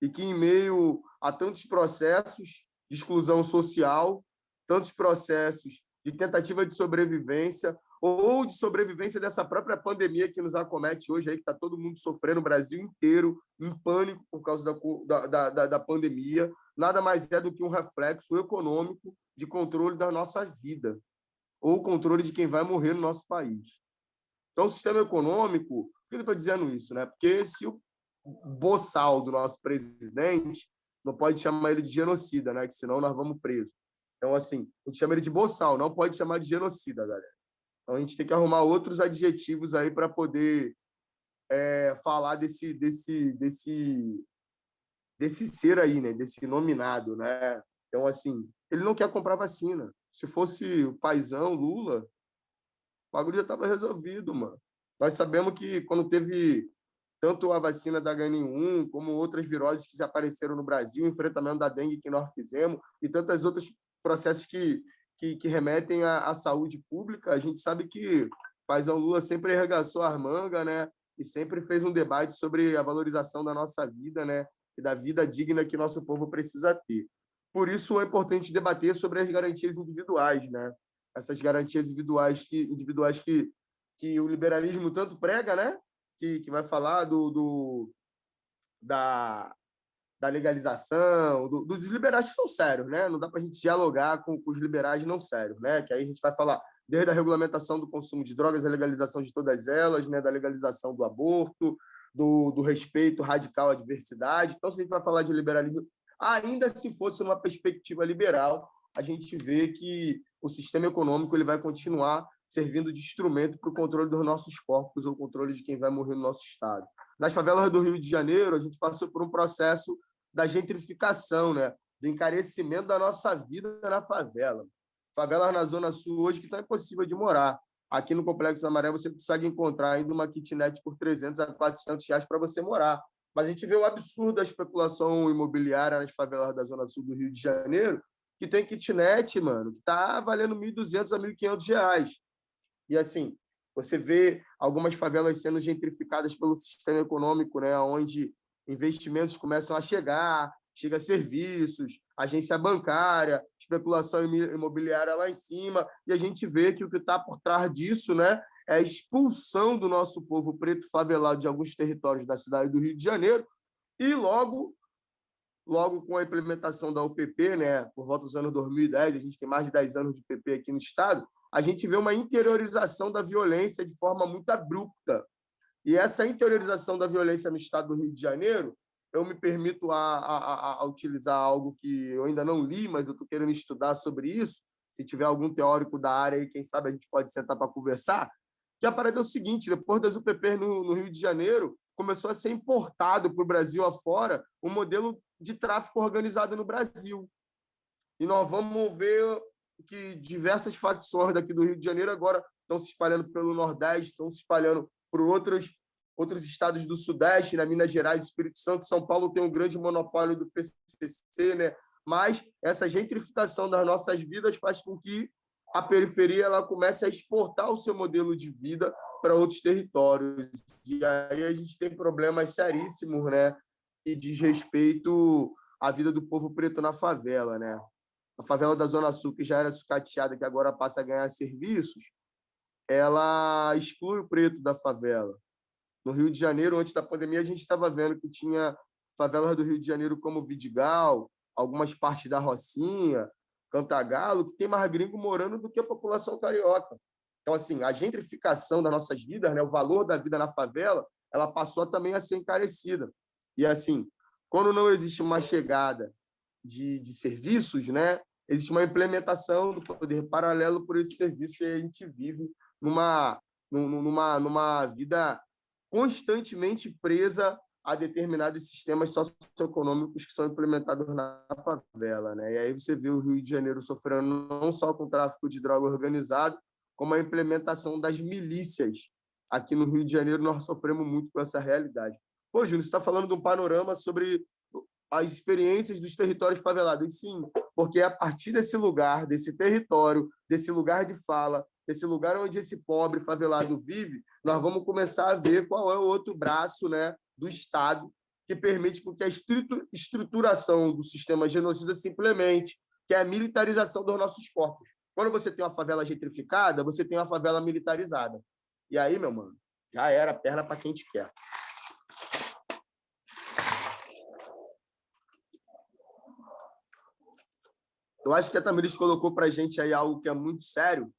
e que, em meio a tantos processos de exclusão social, tantos processos de tentativa de sobrevivência ou de sobrevivência dessa própria pandemia que nos acomete hoje, aí, que está todo mundo sofrendo, o Brasil inteiro, em pânico por causa da, da, da, da pandemia, nada mais é do que um reflexo econômico de controle da nossa vida, ou controle de quem vai morrer no nosso país. Então, o sistema econômico, por que eu estou dizendo isso? Né? Porque se o boçal do nosso presidente, não pode chamar ele de genocida, né? que senão nós vamos presos. Então, assim, a gente chama ele de boçal, não pode chamar de genocida, galera. Então, a gente tem que arrumar outros adjetivos aí para poder é, falar desse, desse, desse, desse ser aí, né? desse nominado. Né? Então, assim, ele não quer comprar vacina. Se fosse o paizão, Lula, o bagulho já estava resolvido, mano. Nós sabemos que quando teve tanto a vacina da H1N1, como outras viroses que apareceram no Brasil, o enfrentamento da dengue que nós fizemos, e tantos outros processos que, que, que remetem à, à, saúde pública, a gente sabe que o Paizão Lula sempre arregaçou as mangas, né? E sempre fez um debate sobre a valorização da nossa vida, né? E da vida digna que nosso povo precisa ter. Por isso é importante debater sobre as garantias individuais, né? essas garantias individuais que, individuais que, que o liberalismo tanto prega, né? que, que vai falar do, do da, da legalização, do, dos liberais que são sérios, né? Não dá para a gente dialogar com, com, os liberais não sérios, né? Que aí a gente vai falar desde a regulamentação do consumo de drogas, a legalização de todas elas, né? Da legalização do aborto, do, do respeito radical à diversidade. Então, se a gente vai falar de liberalismo, ainda se fosse uma perspectiva liberal, a gente vê que o sistema econômico ele vai continuar servindo de instrumento para o controle dos nossos corpos ou controle de quem vai morrer no nosso estado. Nas favelas do Rio de Janeiro, a gente passou por um processo da gentrificação, né? do encarecimento da nossa vida na favela. Favelas na Zona Sul hoje que está impossível de morar. Aqui no Complexo Maré você consegue encontrar ainda uma kitnet por 300 a 400 reais para você morar. Mas a gente vê o absurdo da especulação imobiliária nas favelas da Zona Sul do Rio de Janeiro, que tem kitnet, mano, que está valendo 1.200 a 1.500 reais. E, assim, você vê algumas favelas sendo gentrificadas pelo sistema econômico, né, onde investimentos começam a chegar, chega serviços, agência bancária, especulação imobiliária lá em cima, e a gente vê que o que está por trás disso né, é a expulsão do nosso povo preto favelado de alguns territórios da cidade do Rio de Janeiro, e logo logo com a implementação da UPP, né, por volta dos anos 2010, a gente tem mais de 10 anos de PP aqui no Estado, a gente vê uma interiorização da violência de forma muito abrupta. E essa interiorização da violência no Estado do Rio de Janeiro, eu me permito a, a, a utilizar algo que eu ainda não li, mas eu estou querendo estudar sobre isso, se tiver algum teórico da área aí, quem sabe a gente pode sentar para conversar, que a parada é o seguinte, depois das UPP no, no Rio de Janeiro, começou a ser importado para o Brasil afora um modelo de tráfico organizado no Brasil. E nós vamos ver que diversas facções daqui do Rio de Janeiro agora estão se espalhando pelo Nordeste, estão se espalhando por outros outros estados do Sudeste, na né, Minas Gerais, Espírito Santo, São Paulo tem um grande monopólio do PCC, né? mas essa gentrificação das nossas vidas faz com que a periferia ela comece a exportar o seu modelo de vida para outros territórios. E aí a gente tem problemas seríssimos, né? E diz respeito à vida do povo preto na favela, né? A favela da Zona Sul, que já era sucateada, que agora passa a ganhar serviços, ela exclui o preto da favela. No Rio de Janeiro, antes da pandemia, a gente estava vendo que tinha favelas do Rio de Janeiro como Vidigal, algumas partes da Rocinha, Cantagalo, que tem mais gringo morando do que a população carioca. Então, assim, a gentrificação das nossas vidas, né, o valor da vida na favela, ela passou também a ser encarecida. E, assim, quando não existe uma chegada de, de serviços, né, existe uma implementação do poder paralelo por esse serviço e a gente vive numa, numa, numa vida constantemente presa a determinados sistemas socioeconômicos que são implementados na favela. Né? E aí você vê o Rio de Janeiro sofrendo não só com o tráfico de droga organizado, como a implementação das milícias. Aqui no Rio de Janeiro nós sofremos muito com essa realidade. Pô, Júnior, você está falando de um panorama sobre as experiências dos territórios favelados. E sim, porque é a partir desse lugar, desse território, desse lugar de fala, desse lugar onde esse pobre favelado vive, nós vamos começar a ver qual é o outro braço né, do Estado que permite que a estruturação do sistema genocida se implemente, que é a militarização dos nossos corpos. Quando você tem uma favela gentrificada, você tem uma favela militarizada. E aí, meu mano, já era perna para quem te quer. Eu acho que a Tamiris colocou para a gente aí algo que é muito sério,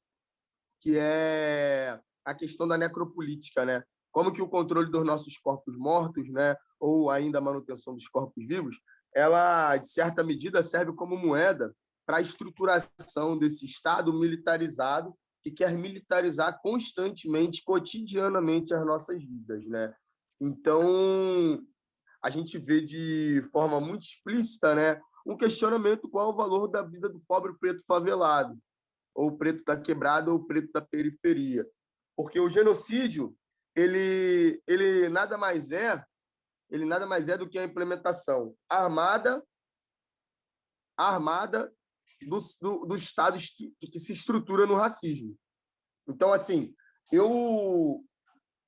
que é a questão da necropolítica, né? Como que o controle dos nossos corpos mortos, né, ou ainda a manutenção dos corpos vivos, ela de certa medida serve como moeda para a estruturação desse Estado militarizado que quer militarizar constantemente, cotidianamente as nossas vidas, né? Então, a gente vê de forma muito explícita, né, um questionamento qual é o valor da vida do pobre preto favelado, ou preto da quebrada ou preto da periferia. Porque o genocídio, ele, ele nada mais é, ele nada mais é do que a implementação armada armada do, do, do Estado que se estrutura no racismo. Então, assim, eu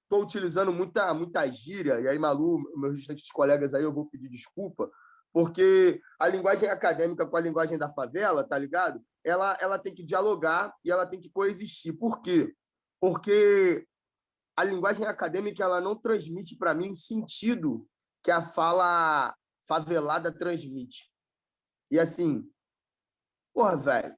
estou utilizando muita, muita gíria, e aí, Malu, meus restantes colegas aí, eu vou pedir desculpa, porque a linguagem acadêmica com a linguagem da favela, tá ligado? Ela, ela tem que dialogar e ela tem que coexistir. Por quê? Porque a linguagem acadêmica ela não transmite para mim o sentido que a fala favelada transmite. E assim, porra, velho,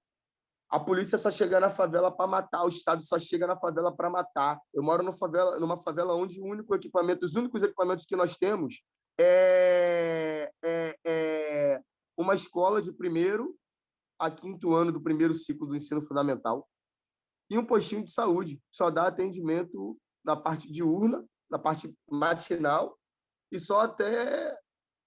a polícia só chega na favela para matar, o Estado só chega na favela para matar. Eu moro numa favela, numa favela onde o único equipamento, os únicos equipamentos que nós temos é, é, é uma escola de primeiro a quinto ano do primeiro ciclo do ensino fundamental e um postinho de saúde, só dá atendimento na parte diurna, na parte matinal e só até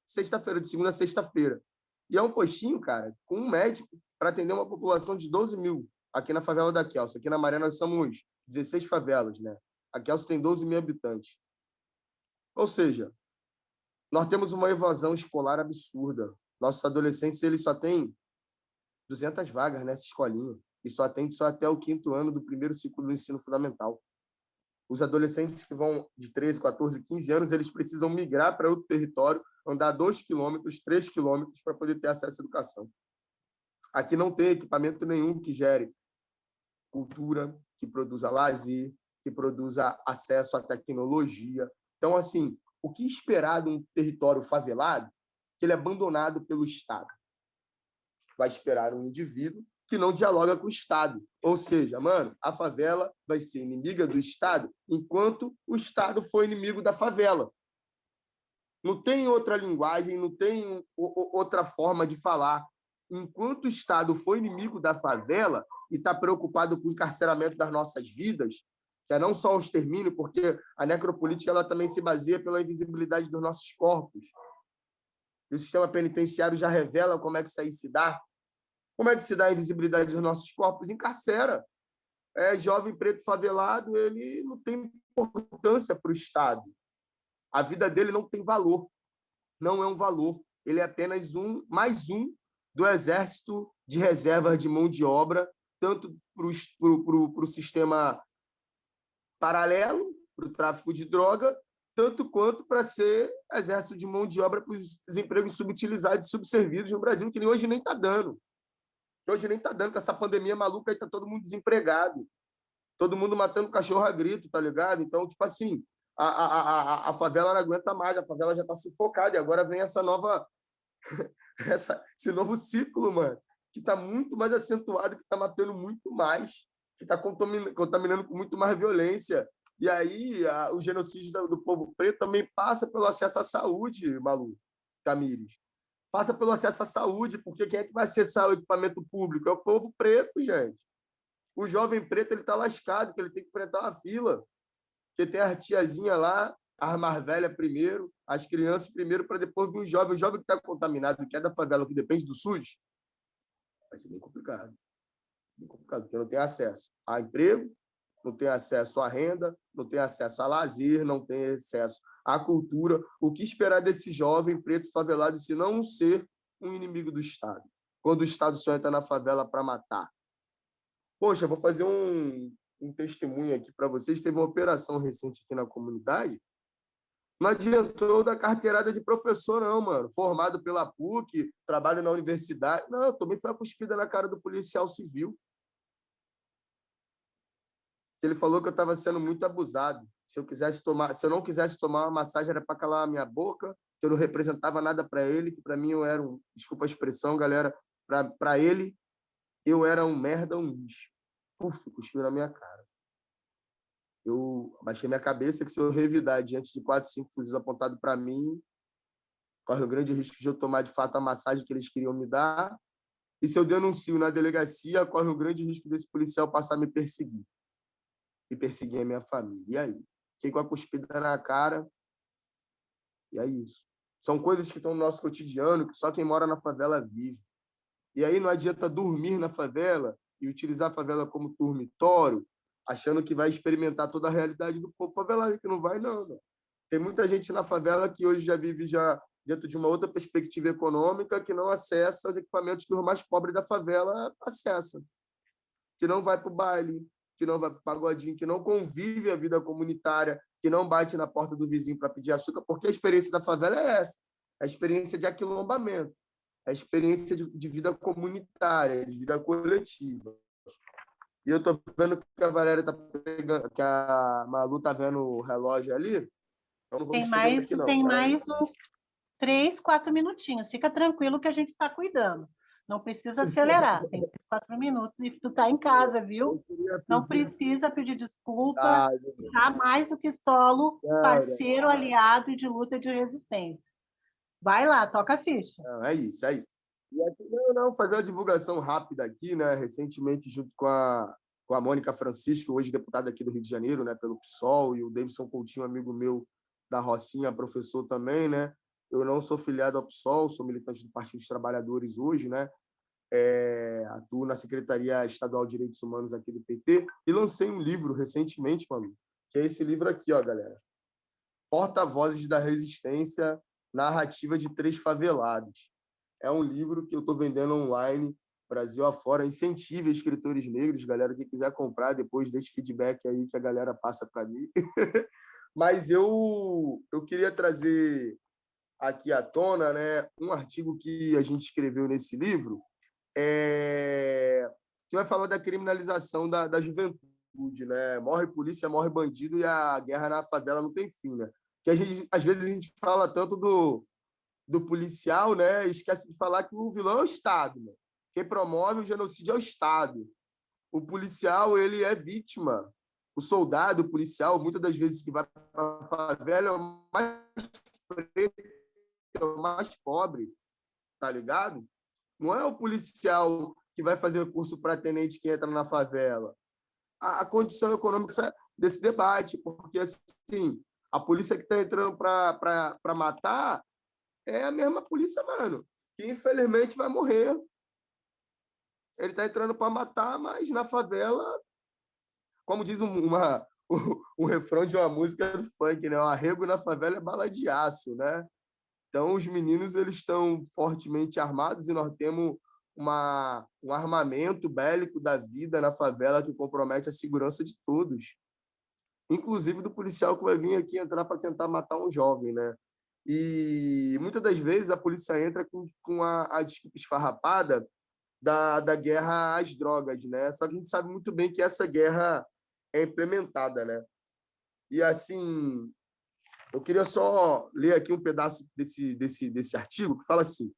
sexta-feira, de segunda a sexta-feira. E é um postinho, cara, com um médico para atender uma população de 12 mil aqui na favela da Kelso. Aqui na Maré nós somos 16 favelas, né? A Kelso tem 12 mil habitantes. Ou seja, nós temos uma evasão escolar absurda. Nossos adolescentes eles só têm 200 vagas nessa escolinha e só atende só até o quinto ano do primeiro ciclo do ensino fundamental. Os adolescentes que vão de 13, 14, 15 anos, eles precisam migrar para outro território, andar 2 quilômetros, 3 quilômetros para poder ter acesso à educação. Aqui não tem equipamento nenhum que gere cultura, que produza lazer, que produza acesso à tecnologia. Então, assim, o que esperar de um território favelado que ele é abandonado pelo Estado? Vai esperar um indivíduo que não dialoga com o Estado. Ou seja, mano, a favela vai ser inimiga do Estado enquanto o Estado for inimigo da favela. Não tem outra linguagem, não tem outra forma de falar. Enquanto o Estado for inimigo da favela e está preocupado com o encarceramento das nossas vidas, é não só o extermínio, porque a necropolítica ela também se baseia pela invisibilidade dos nossos corpos. E o sistema penitenciário já revela como é que isso aí se dá. Como é que se dá a invisibilidade dos nossos corpos? Encarcera. É, jovem preto favelado, ele não tem importância para o Estado. A vida dele não tem valor. Não é um valor. Ele é apenas um, mais um do exército de reservas de mão de obra, tanto para o sistema paralelo, para o tráfico de droga, tanto quanto para ser exército de mão de obra para os empregos subutilizados e subservidos no Brasil, que hoje nem está dando. Hoje nem está dando, com essa pandemia maluca, aí está todo mundo desempregado. Todo mundo matando cachorro a grito, tá ligado? Então, tipo assim, a, a, a, a favela não aguenta mais, a favela já está sufocada, e agora vem essa nova, essa, esse novo ciclo, mano, que está muito mais acentuado, que está matando muito mais, que está contaminando, com muito mais violência. E aí, a, o genocídio do, do, povo preto também passa pelo acesso à saúde, Malu, Tamires. Passa pelo acesso à saúde, porque quem é que vai acessar o equipamento público? É o povo preto, gente. O jovem preto ele está lascado, que ele tem que enfrentar uma fila. Porque tem a tiazinha lá, as mais velhas primeiro, as crianças primeiro, para depois vir o jovem. O jovem que está contaminado, que é da favela, que depende do SUS, vai ser bem complicado. Bem complicado, porque não tem acesso a emprego, não tem acesso à renda, não tem acesso a lazer, não tem acesso à cultura. O que esperar desse jovem preto favelado se não ser um inimigo do Estado? Quando o Estado só entra na favela para matar. Poxa, vou fazer um, um testemunho aqui para vocês. Teve uma operação recente aqui na comunidade não adiantou da carteirada de professor, não, mano. Formado pela PUC, trabalho na universidade. Não, também foi a cuspida na cara do policial civil. Ele falou que eu estava sendo muito abusado. Se eu quisesse tomar, se eu não quisesse tomar uma massagem era para calar a minha boca, que eu não representava nada para ele, que para mim eu era um, desculpa a expressão, galera, para ele eu era um merda, um lixo. Uf, cuspiu na minha cara eu baixei minha cabeça que se eu revidar diante de quatro, cinco fuzis apontados para mim, corre o grande risco de eu tomar de fato a massagem que eles queriam me dar. E se eu denuncio na delegacia, corre o grande risco desse policial passar a me perseguir. E perseguir a minha família. E aí? Fiquei com a cuspida na cara. E é isso. São coisas que estão no nosso cotidiano, que só quem mora na favela vive. E aí não adianta dormir na favela e utilizar a favela como dormitório, achando que vai experimentar toda a realidade do povo favelado, que não vai, não. não. Tem muita gente na favela que hoje já vive já dentro de uma outra perspectiva econômica, que não acessa os equipamentos que o mais pobre da favela acessa. Que não vai para o baile, que não vai para o pagodinho, que não convive a vida comunitária, que não bate na porta do vizinho para pedir açúcar, porque a experiência da favela é essa, a experiência de aquilombamento, a experiência de, de vida comunitária, de vida coletiva. E eu tô vendo que a Valéria tá pegando, que a Malu tá vendo o relógio ali. Então tem mais, aqui, tem mais uns três, quatro minutinhos. Fica tranquilo que a gente está cuidando. Não precisa acelerar. Tem quatro minutos e tu tá em casa, viu? Não precisa pedir desculpa. Ah, tá mais do que solo, parceiro, aliado e de luta de resistência. Vai lá, toca a ficha. Não, é isso, é isso. E aqui, não, não, fazer uma divulgação rápida aqui, né? Recentemente, junto com a, com a Mônica Francisco, hoje deputada aqui do Rio de Janeiro, né? Pelo PSOL, e o Davidson Coutinho, amigo meu da Rocinha, professor também, né? Eu não sou filiado ao PSOL, sou militante do Partido dos Trabalhadores hoje, né? É, atuo na Secretaria Estadual de Direitos Humanos aqui do PT e lancei um livro recentemente, mano, que é esse livro aqui, ó, galera. Porta-vozes da Resistência, narrativa de três favelados é um livro que eu estou vendendo online, Brasil afora. Incentive escritores negros, galera, que quiser comprar, depois deixe feedback aí que a galera passa para mim. Mas eu, eu queria trazer aqui à tona né, um artigo que a gente escreveu nesse livro, é, que vai falar da criminalização da, da juventude. Né? Morre polícia, morre bandido e a guerra na favela não tem fim. Né? Que a gente, às vezes a gente fala tanto do, do policial, né, esquece de falar que o vilão é o Estado. Né? Quem promove o genocídio é o Estado. O policial ele é vítima. O soldado, o policial, muitas das vezes que vai para a favela é o mais preto, é o mais pobre, tá ligado? Não é o policial que vai fazer curso para tenente que entra na favela. A, a condição econômica desse debate, porque assim, a polícia que está entrando para matar é a mesma polícia, mano, que infelizmente vai morrer. Ele está entrando para matar, mas na favela, como diz uma, o, refrão de uma música do funk, né? O arrego na favela é bala de aço, né? Então, os meninos eles estão fortemente armados e nós temos uma, um armamento bélico da vida na favela que compromete a segurança de todos, inclusive do policial que vai vir aqui entrar para tentar matar um jovem, né? E muitas das vezes a polícia entra com, com a, a desculpa esfarrapada da, da guerra às drogas, né? Só que a gente sabe muito bem que essa guerra é implementada, né? E assim, eu queria só ler aqui um pedaço desse, desse, desse artigo que fala assim: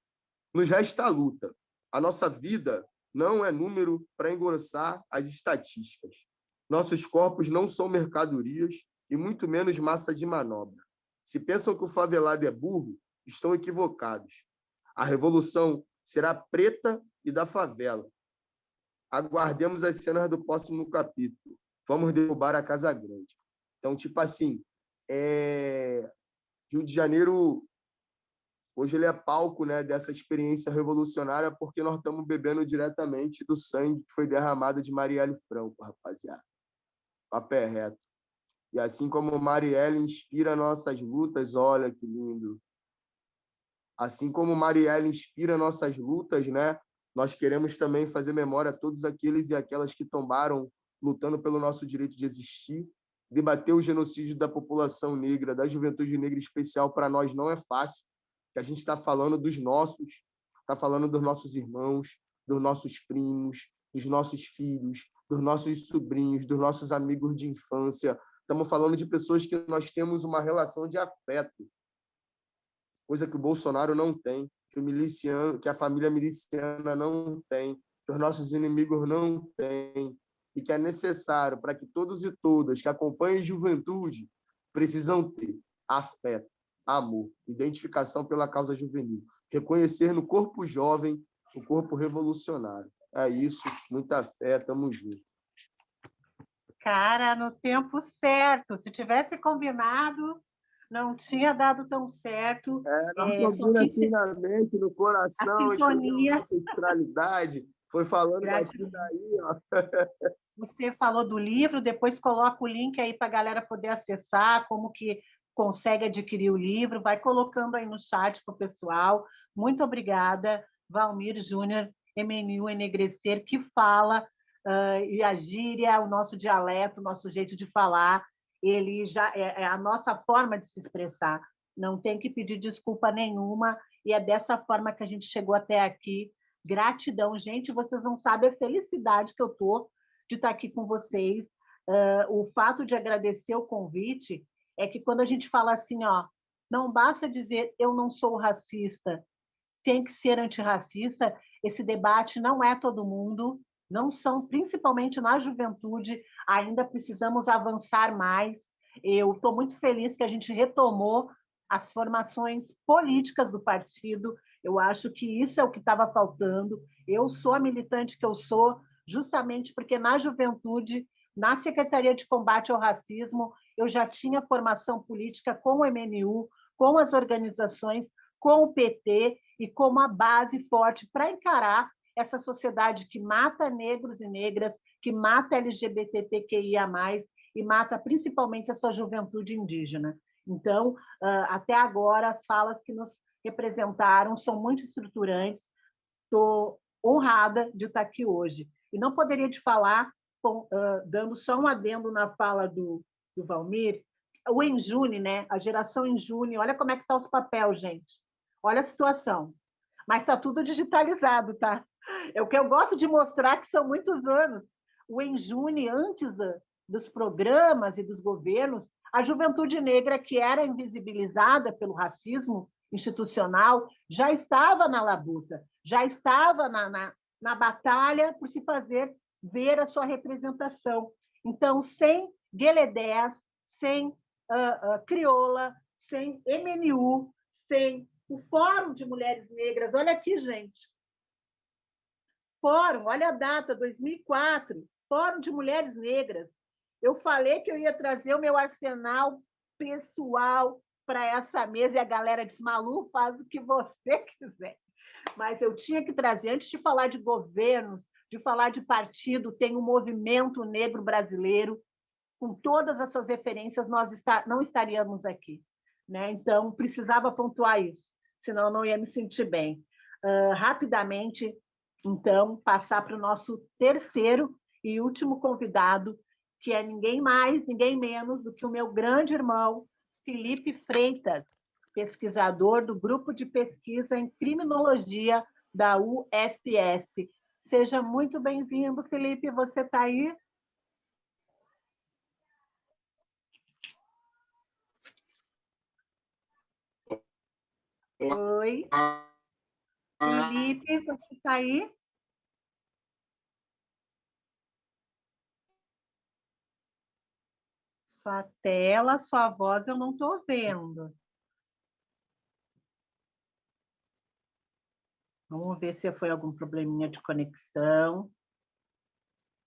nos resta a luta. A nossa vida não é número para engrossar as estatísticas. Nossos corpos não são mercadorias e muito menos massa de manobra. Se pensam que o favelado é burro, estão equivocados. A revolução será preta e da favela. Aguardemos as cenas do próximo capítulo. Vamos derrubar a Casa Grande. Então, tipo assim, é... Rio de Janeiro, hoje ele é palco né, dessa experiência revolucionária porque nós estamos bebendo diretamente do sangue que foi derramado de Marielle Franco, rapaziada. Papé reto. E assim como Marielle inspira nossas lutas, olha que lindo. Assim como Marielle inspira nossas lutas, né? Nós queremos também fazer memória a todos aqueles e aquelas que tombaram lutando pelo nosso direito de existir. Debater o genocídio da população negra, da juventude negra especial, para nós não é fácil, que a gente está falando dos nossos, está falando dos nossos irmãos, dos nossos primos, dos nossos filhos, dos nossos sobrinhos, dos nossos amigos de infância, Estamos falando de pessoas que nós temos uma relação de afeto, coisa que o Bolsonaro não tem, que o miliciano, que a família miliciana não tem, que os nossos inimigos não têm, e que é necessário para que todos e todas que acompanhem juventude precisam ter afeto, amor, identificação pela causa juvenil, reconhecer no corpo jovem o corpo revolucionário. É isso, muita fé, tamo junto. Cara, no tempo certo. Se tivesse combinado, não tinha dado tão certo. É, não é, assim na mente, no coração, sintonia. ancestralidade. Foi falando daqui daí, ó. Você falou do livro, depois coloca o link aí para a galera poder acessar, como que consegue adquirir o livro, vai colocando aí no chat para o pessoal. Muito obrigada, Valmir Júnior, MNU Enegrecer, que fala uh, e a gíria, o nosso dialeto, o nosso jeito de falar, ele já é, é a nossa forma de se expressar. Não tem que pedir desculpa nenhuma e é dessa forma que a gente chegou até aqui. Gratidão, gente. Vocês não sabem a felicidade que eu tô de estar aqui com vocês. Uh, o fato de agradecer o convite é que quando a gente fala assim, ó, não basta dizer eu não sou racista, tem que ser antirracista. Esse debate não é todo mundo, não são, principalmente na juventude, ainda precisamos avançar mais. Eu estou muito feliz que a gente retomou as formações políticas do partido. Eu acho que isso é o que estava faltando. Eu sou a militante que eu sou, justamente porque na juventude, na Secretaria de Combate ao Racismo, eu já tinha formação política com o MNU, com as organizações, com o PT e com uma base forte para encarar essa sociedade que mata negros e negras, que mata LGBTQIA+, e mata principalmente a sua juventude indígena. Então, até agora, as falas que nos representaram são muito estruturantes. Estou honrada de estar aqui hoje. E não poderia te falar, dando só um adendo na fala do, do Valmir, o Enjune, né? a geração Enjune, olha como é que está os papéis, gente. Olha a situação. Mas está tudo digitalizado, tá? É o que eu gosto de mostrar que são muitos anos. O Enjune, antes da, dos programas e dos governos, a juventude negra, que era invisibilizada pelo racismo institucional, já estava na labuta, já estava na, na, na batalha por se fazer ver a sua representação. Então, sem Gueledés, sem uh, uh, Crioula, sem MNU, sem o Fórum de Mulheres Negras, olha aqui, gente, Fórum, olha a data, 2004, Fórum de Mulheres Negras. Eu falei que eu ia trazer o meu arsenal pessoal para essa mesa e a galera disse: Malu, faz o que você quiser. Mas eu tinha que trazer, antes de falar de governos, de falar de partido, tem o um movimento negro brasileiro com todas as suas referências, nós está, não estaríamos aqui. Né? Então, precisava pontuar isso, senão não ia me sentir bem. Uh, rapidamente, então, passar para o nosso terceiro e último convidado, que é ninguém mais, ninguém menos do que o meu grande irmão, Felipe Freitas, pesquisador do grupo de pesquisa em criminologia da UFS. Seja muito bem-vindo, Felipe. Você está aí? Oi. Felipe, você está aí? Sua tela, sua voz, eu não estou vendo. Vamos ver se foi algum probleminha de conexão.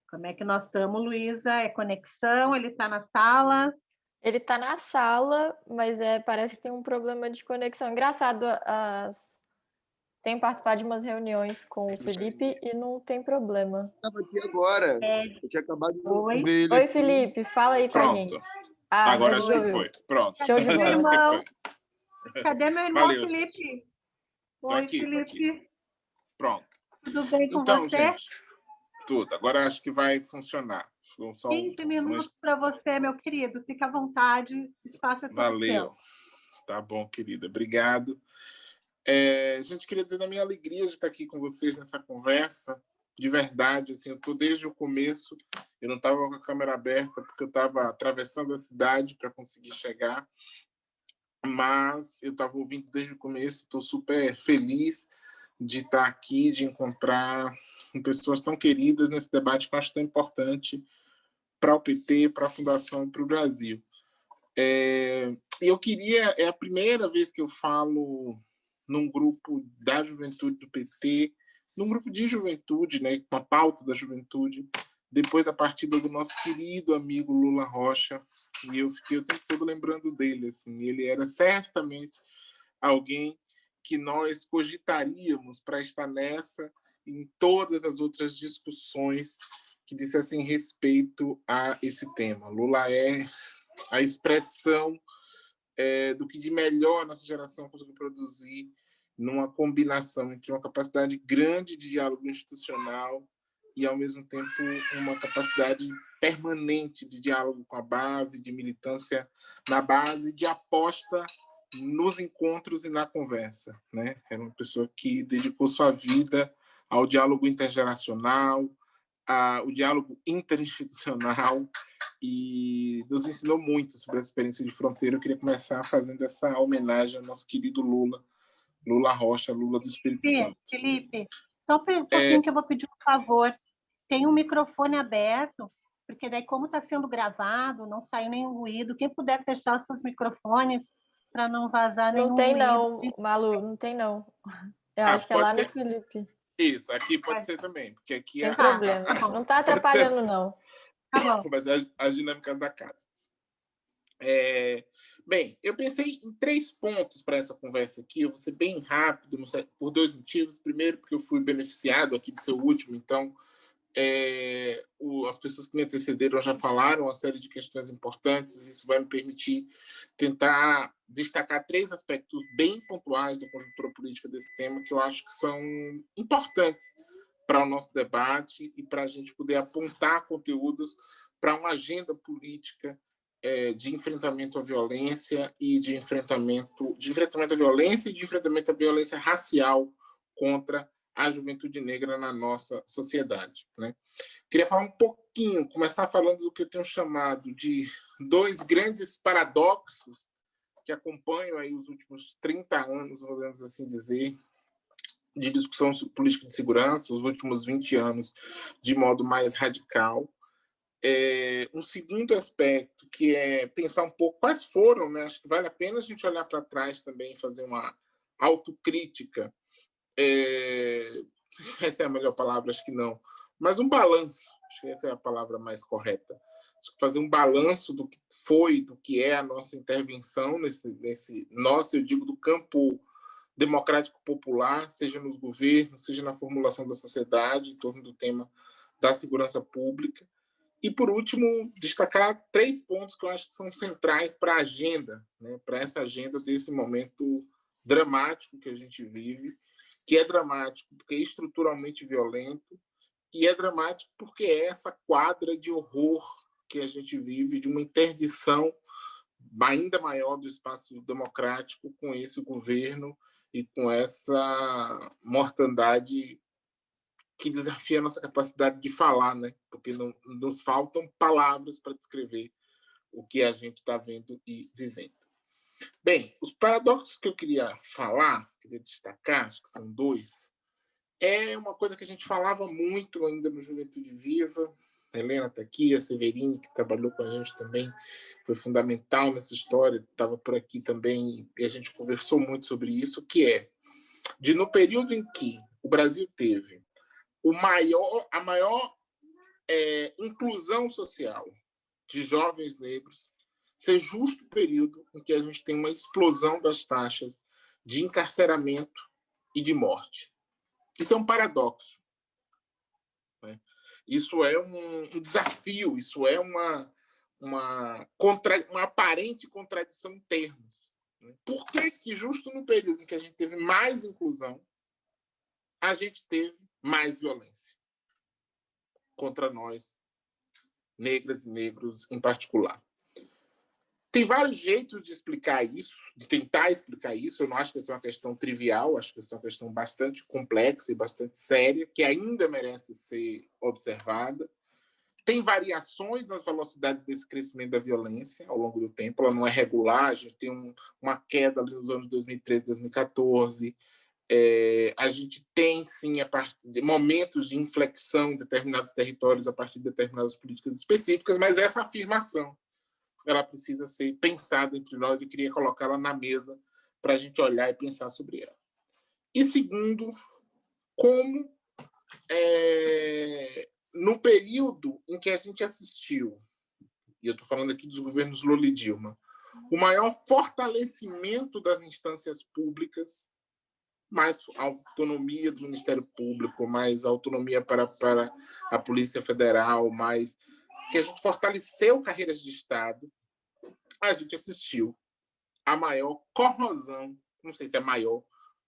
Como é que nós estamos, Luísa? É conexão? Ele está na sala? Ele está na sala, mas é, parece que tem um problema de conexão. Engraçado, as... tem participado de umas reuniões com o Felipe e não tem problema. Estava aqui agora. É. Eu tinha acabado de Oi. ver ele Oi, aqui. Felipe, fala aí com a Pronto. gente. Ah, Agora acho que foi. Pronto. Show de Meu bola. Acho que irmão. foi. Cadê meu irmão, Valeu, Felipe? Tô Oi, aqui, tô Felipe. Pronto. Tudo bem com Então, você? gente, tudo. Agora acho que vai funcionar. Ficou só um- 15 minutos para você, meu querido. Fica à vontade. Espaço é Valeu. seu. Tá bom, querida. Obrigado. É, gente, queria dizer da minha alegria de estar aqui com vocês nessa conversa. De verdade, assim, eu estou desde o começo. Eu não estava com a câmera aberta porque eu estava atravessando a cidade para conseguir chegar. Mas eu estava ouvindo desde o começo. Estou super feliz de estar aqui, de encontrar pessoas tão queridas nesse debate que eu acho tão importante para o PT, para a Fundação e para o Brasil. É, eu queria, é a primeira vez que eu falo num grupo da juventude do PT, num grupo de juventude, né, com a pauta da juventude, depois da partida do nosso querido amigo Lula Rocha, e eu fiquei o tempo todo lembrando dele, assim, ele era certamente alguém que nós cogitaríamos para estar nessa em todas as outras discussões que dissessem respeito a esse tema. Lula é a expressão é, do que de melhor a nossa geração conseguiu produzir numa combinação entre uma capacidade grande de diálogo institucional e, ao mesmo tempo, uma capacidade permanente de diálogo com a base, de militância na base, de aposta nos encontros e na conversa. Né? Era uma pessoa que dedicou sua vida ao diálogo intergeracional, ao diálogo interinstitucional e nos ensinou muito sobre a experiência de fronteira. Eu queria começar fazendo essa homenagem ao nosso querido Lula, Lula Rocha, Lula do Espírito Felipe, Santo. Felipe, só um É. pouquinho que eu vou pedir um favor. Tem um microfone aberto, porque daí, como está sendo gravado, não sai nenhum ruído. Quem puder fechar os seus microfones para não vazar nenhum Não tem ruído. não, Malu, não tem não. Eu Ah, acho que é lá ser? no Felipe. Isso, aqui pode ser também, porque aqui Sem é problema. Não tá atrapalhando, não. Tá bom. mas é as dinâmicas da casa. É, bem, eu pensei em três pontos para essa conversa aqui. Eu vou ser bem rápido, por dois motivos. Primeiro, porque eu fui beneficiado aqui de seu último, então é, o- as pessoas que me antecederam já falaram uma série de questões importantes. Isso vai me permitir tentar destacar três aspectos bem pontuais da conjuntura política desse tema que eu acho que são importantes para o nosso debate e para a gente poder apontar conteúdos para uma agenda política eh, de enfrentamento à violência e de enfrentamento de enfrentamento à violência e de enfrentamento à violência racial contra a juventude negra na nossa sociedade. Né? Queria falar um pouquinho, começar falando do que eu tenho chamado de dois grandes paradoxos que acompanham aí os últimos 30 anos, podemos assim dizer, de discussão política de segurança, os últimos 20 anos, de modo mais radical. É, um segundo aspecto, que é pensar um pouco quais foram, né? acho que vale a pena a gente olhar para trás também e fazer uma autocrítica. É, essa é a melhor palavra, acho que não, mas um balanço, acho que essa é a palavra mais correta. Fazer um balanço do que foi, do que é a nossa intervenção nesse, nesse nosso, eu digo, do campo democrático popular, seja nos governos, seja na formulação da sociedade, em torno do tema da segurança pública, E, por último, destacar três pontos que eu acho que são centrais para a agenda, né? para essa agenda desse momento dramático que a gente vive, que é dramático porque é estruturalmente violento, e é dramático porque é essa quadra de horror que a gente vive, de uma interdição ainda maior do espaço democrático com esse governo e com essa mortandade que desafia a nossa capacidade de falar, né? porque não, nos faltam palavras para descrever o que a gente está vendo e vivendo. Bem, os paradoxos que eu queria falar, queria destacar, acho que são dois, é uma coisa que a gente falava muito ainda no Juventude Viva, a Helena está aqui, a Severine, que trabalhou com a gente também, foi fundamental nessa história, estava por aqui também, e a gente conversou muito sobre isso, que é de no período em que o Brasil teve o maior, a maior é, inclusão social de jovens negros, ser justo o período em que a gente tem uma explosão das taxas de encarceramento e de morte. Isso é um paradoxo. Né? Isso é um, um, desafio, isso é uma, uma, contra, uma aparente contradição em termos. Né? Por que, que, justo no período em que a gente teve mais inclusão, a gente teve mais violência contra nós, negras e negros em particular? Tem vários jeitos de explicar isso, de tentar explicar isso. Eu não acho que essa é uma questão trivial, acho que essa é uma questão bastante complexa e bastante séria, que ainda merece ser observada. Tem variações nas velocidades desse crescimento da violência ao longo do tempo, ela não é regular, a gente tem um, uma queda nos anos 2013, 2014. É, a gente tem, sim, a momentos de inflexão em determinados territórios a partir de determinadas políticas específicas, mas essa afirmação ela precisa ser pensada entre nós e queria colocá-la na mesa para a gente olhar e pensar sobre ela. E segundo, como é, no período em que a gente assistiu, e eu estou falando aqui dos governos Lula e Dilma, o maior fortalecimento das instâncias públicas, mais autonomia do Ministério Público, mais autonomia para, para a Polícia Federal, mais que a gente fortaleceu carreiras de Estado, a gente assistiu a maior corrosão, não sei se é maior,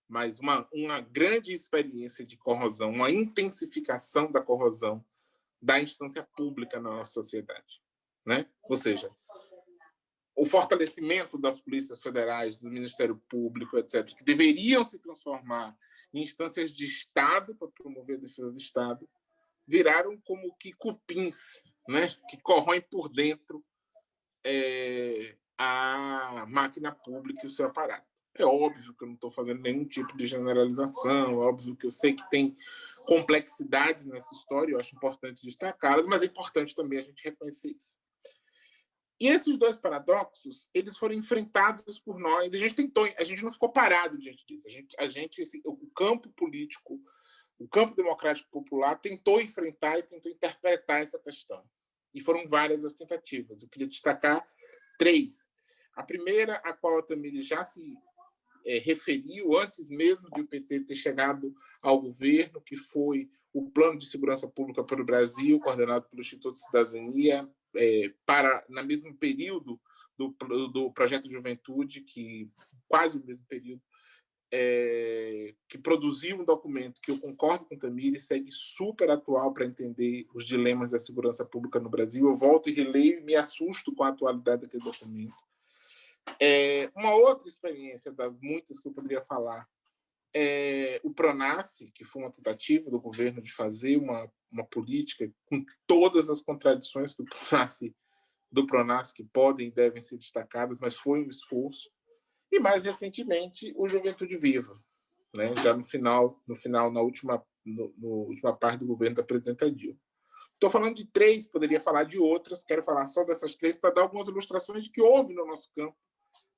mas uma, uma grande experiência de corrosão, uma intensificação da corrosão da instância pública na nossa sociedade. Né? Ou seja, o fortalecimento das polícias federais, do Ministério Público, etc., que deveriam se transformar em instâncias de Estado para promover a defesa do Estado, viraram como que cupins né, que corroem por dentro é, a máquina pública e o seu aparato. É óbvio que eu não estou fazendo nenhum tipo de generalização, é óbvio que eu sei que tem complexidades nessa história, eu acho importante destacá-las, mas é importante também a gente reconhecer isso. E esses dois paradoxos, eles foram enfrentados por nós, a gente tentou, a gente não ficou parado diante disso, a gente, a gente esse, o campo político, o campo democrático popular tentou enfrentar e tentou interpretar essa questão e foram várias as tentativas. Eu queria destacar três. A primeira, a qual a Tamiri já se é, referiu antes mesmo de o PT ter chegado ao governo, que foi o Plano de Segurança Pública para o Brasil, coordenado pelo Instituto de Cidadania, é, para, no mesmo período do, do Projeto de Juventude, que quase o mesmo período, é, que produziu um documento que eu concordo com o Tamir e segue super atual para entender os dilemas da segurança pública no Brasil. Eu volto e releio e me assusto com a atualidade daquele documento. É, uma outra experiência das muitas que eu poderia falar é o Pronace, que foi uma tentativa do governo de fazer uma, uma política com todas as contradições que o Pronace, do que podem e devem ser destacadas, mas foi um esforço e mais recentemente o Juventude Viva, né? já no final, no final na última, no, no última parte do governo da presidenta Dilma. Estou falando de três, poderia falar de outras, quero falar só dessas três para dar algumas ilustrações de que houve no nosso campo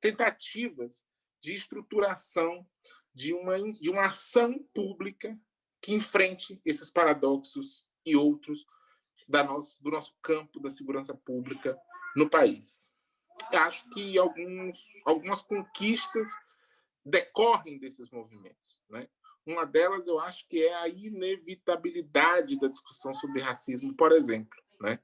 tentativas de estruturação de uma, de uma ação pública que enfrente esses paradoxos e outros da nosso, do nosso campo da segurança pública no país acho que alguns, algumas conquistas decorrem desses movimentos. Né? Uma delas, eu acho que é a inevitabilidade da discussão sobre racismo, por exemplo. Né?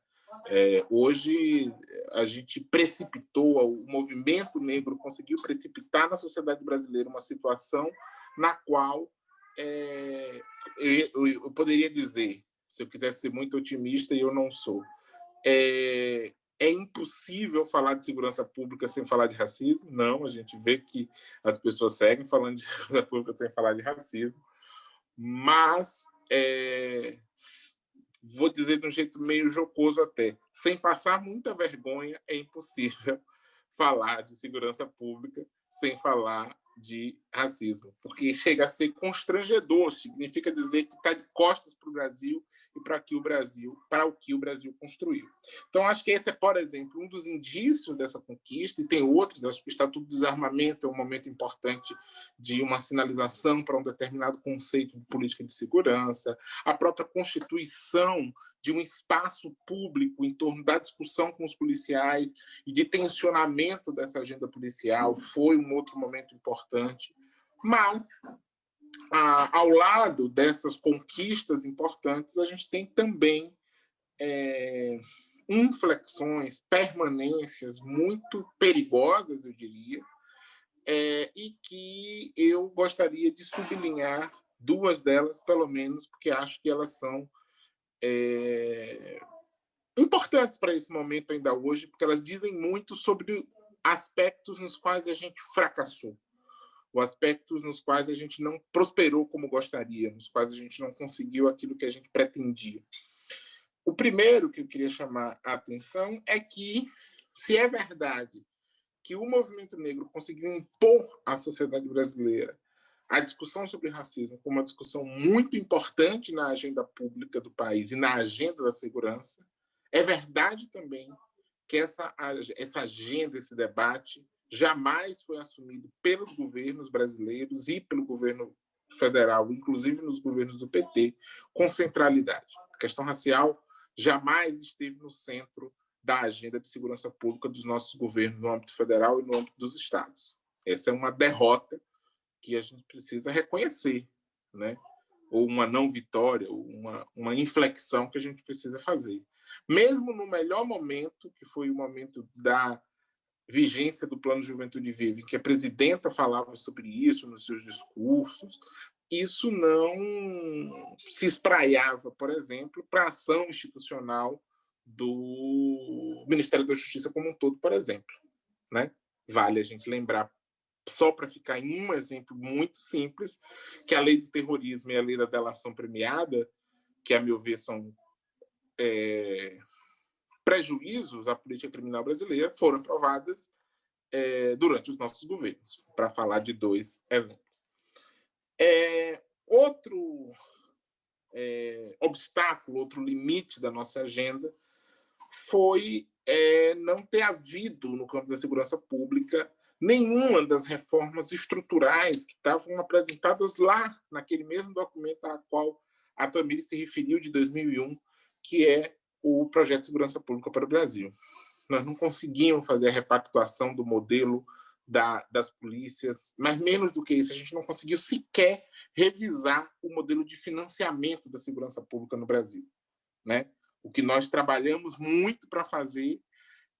É, hoje, a gente precipitou, o movimento negro conseguiu precipitar na sociedade brasileira uma situação na qual é, eu, eu, poderia dizer, se eu quisesse ser muito otimista, e eu não sou, é, é impossível falar de segurança pública sem falar de racismo? Não, a gente vê que as pessoas seguem falando de segurança pública sem falar de racismo, mas é, vou dizer de um jeito meio jocoso até, sem passar muita vergonha, é impossível falar de segurança pública sem falar de racismo, porque chega a ser constrangedor, significa dizer que está de costas para o Brasil e para que o Brasil, para o que o Brasil construiu. Então acho que esse é, por exemplo, um dos indícios dessa conquista e tem outros. Acho que o Estatuto do Desarmamento é um momento importante de uma sinalização para um determinado conceito de política de segurança, a própria Constituição de um espaço público em torno da discussão com os policiais e de tensionamento dessa agenda policial foi um outro momento importante. Mas, ao lado dessas conquistas importantes, a gente tem também é, inflexões, permanências muito perigosas, eu diria, é, e que eu gostaria de sublinhar duas delas, pelo menos, porque acho que elas são é, importantes para esse momento ainda hoje, porque elas dizem muito sobre aspectos nos quais a gente fracassou, ou aspectos nos quais a gente não prosperou como gostaria, nos quais a gente não conseguiu aquilo que a gente pretendia. O primeiro que eu queria chamar a atenção é que, se é verdade que o movimento negro conseguiu impor à sociedade brasileira a discussão sobre racismo como uma discussão muito importante na agenda pública do país e na agenda da segurança, é verdade também que essa, essa agenda, esse debate, jamais foi assumido pelos governos brasileiros e pelo governo federal, inclusive nos governos do PT, com centralidade. A questão racial jamais esteve no centro da agenda de segurança pública dos nossos governos no âmbito federal e no âmbito dos estados. Essa é uma derrota que a gente precisa reconhecer, né? ou uma não vitória, ou uma, uma inflexão que a gente precisa fazer. Mesmo no melhor momento, que foi o momento da vigência do Plano Juventude Vive, que a presidenta falava sobre isso nos seus discursos, isso não se espraiava, por exemplo, para a ação institucional do Ministério da Justiça como um todo, por exemplo. Né? Vale a gente lembrar só para ficar em um exemplo muito simples, que a lei do terrorismo e a lei da delação premiada, que, a meu ver, são é, prejuízos à política criminal brasileira, foram aprovadas é, durante os nossos governos, para falar de dois exemplos. É, outro é, obstáculo, outro limite da nossa agenda foi é, não ter havido, no campo da segurança pública, nenhuma das reformas estruturais que estavam apresentadas lá, naquele mesmo documento a qual a Tamir se referiu de 2001, que é o Projeto de Segurança Pública para o Brasil. Nós não conseguimos fazer a repactuação do modelo da, das polícias, mas menos do que isso, a gente não conseguiu sequer revisar o modelo de financiamento da segurança pública no Brasil. Né? O que nós trabalhamos muito para fazer,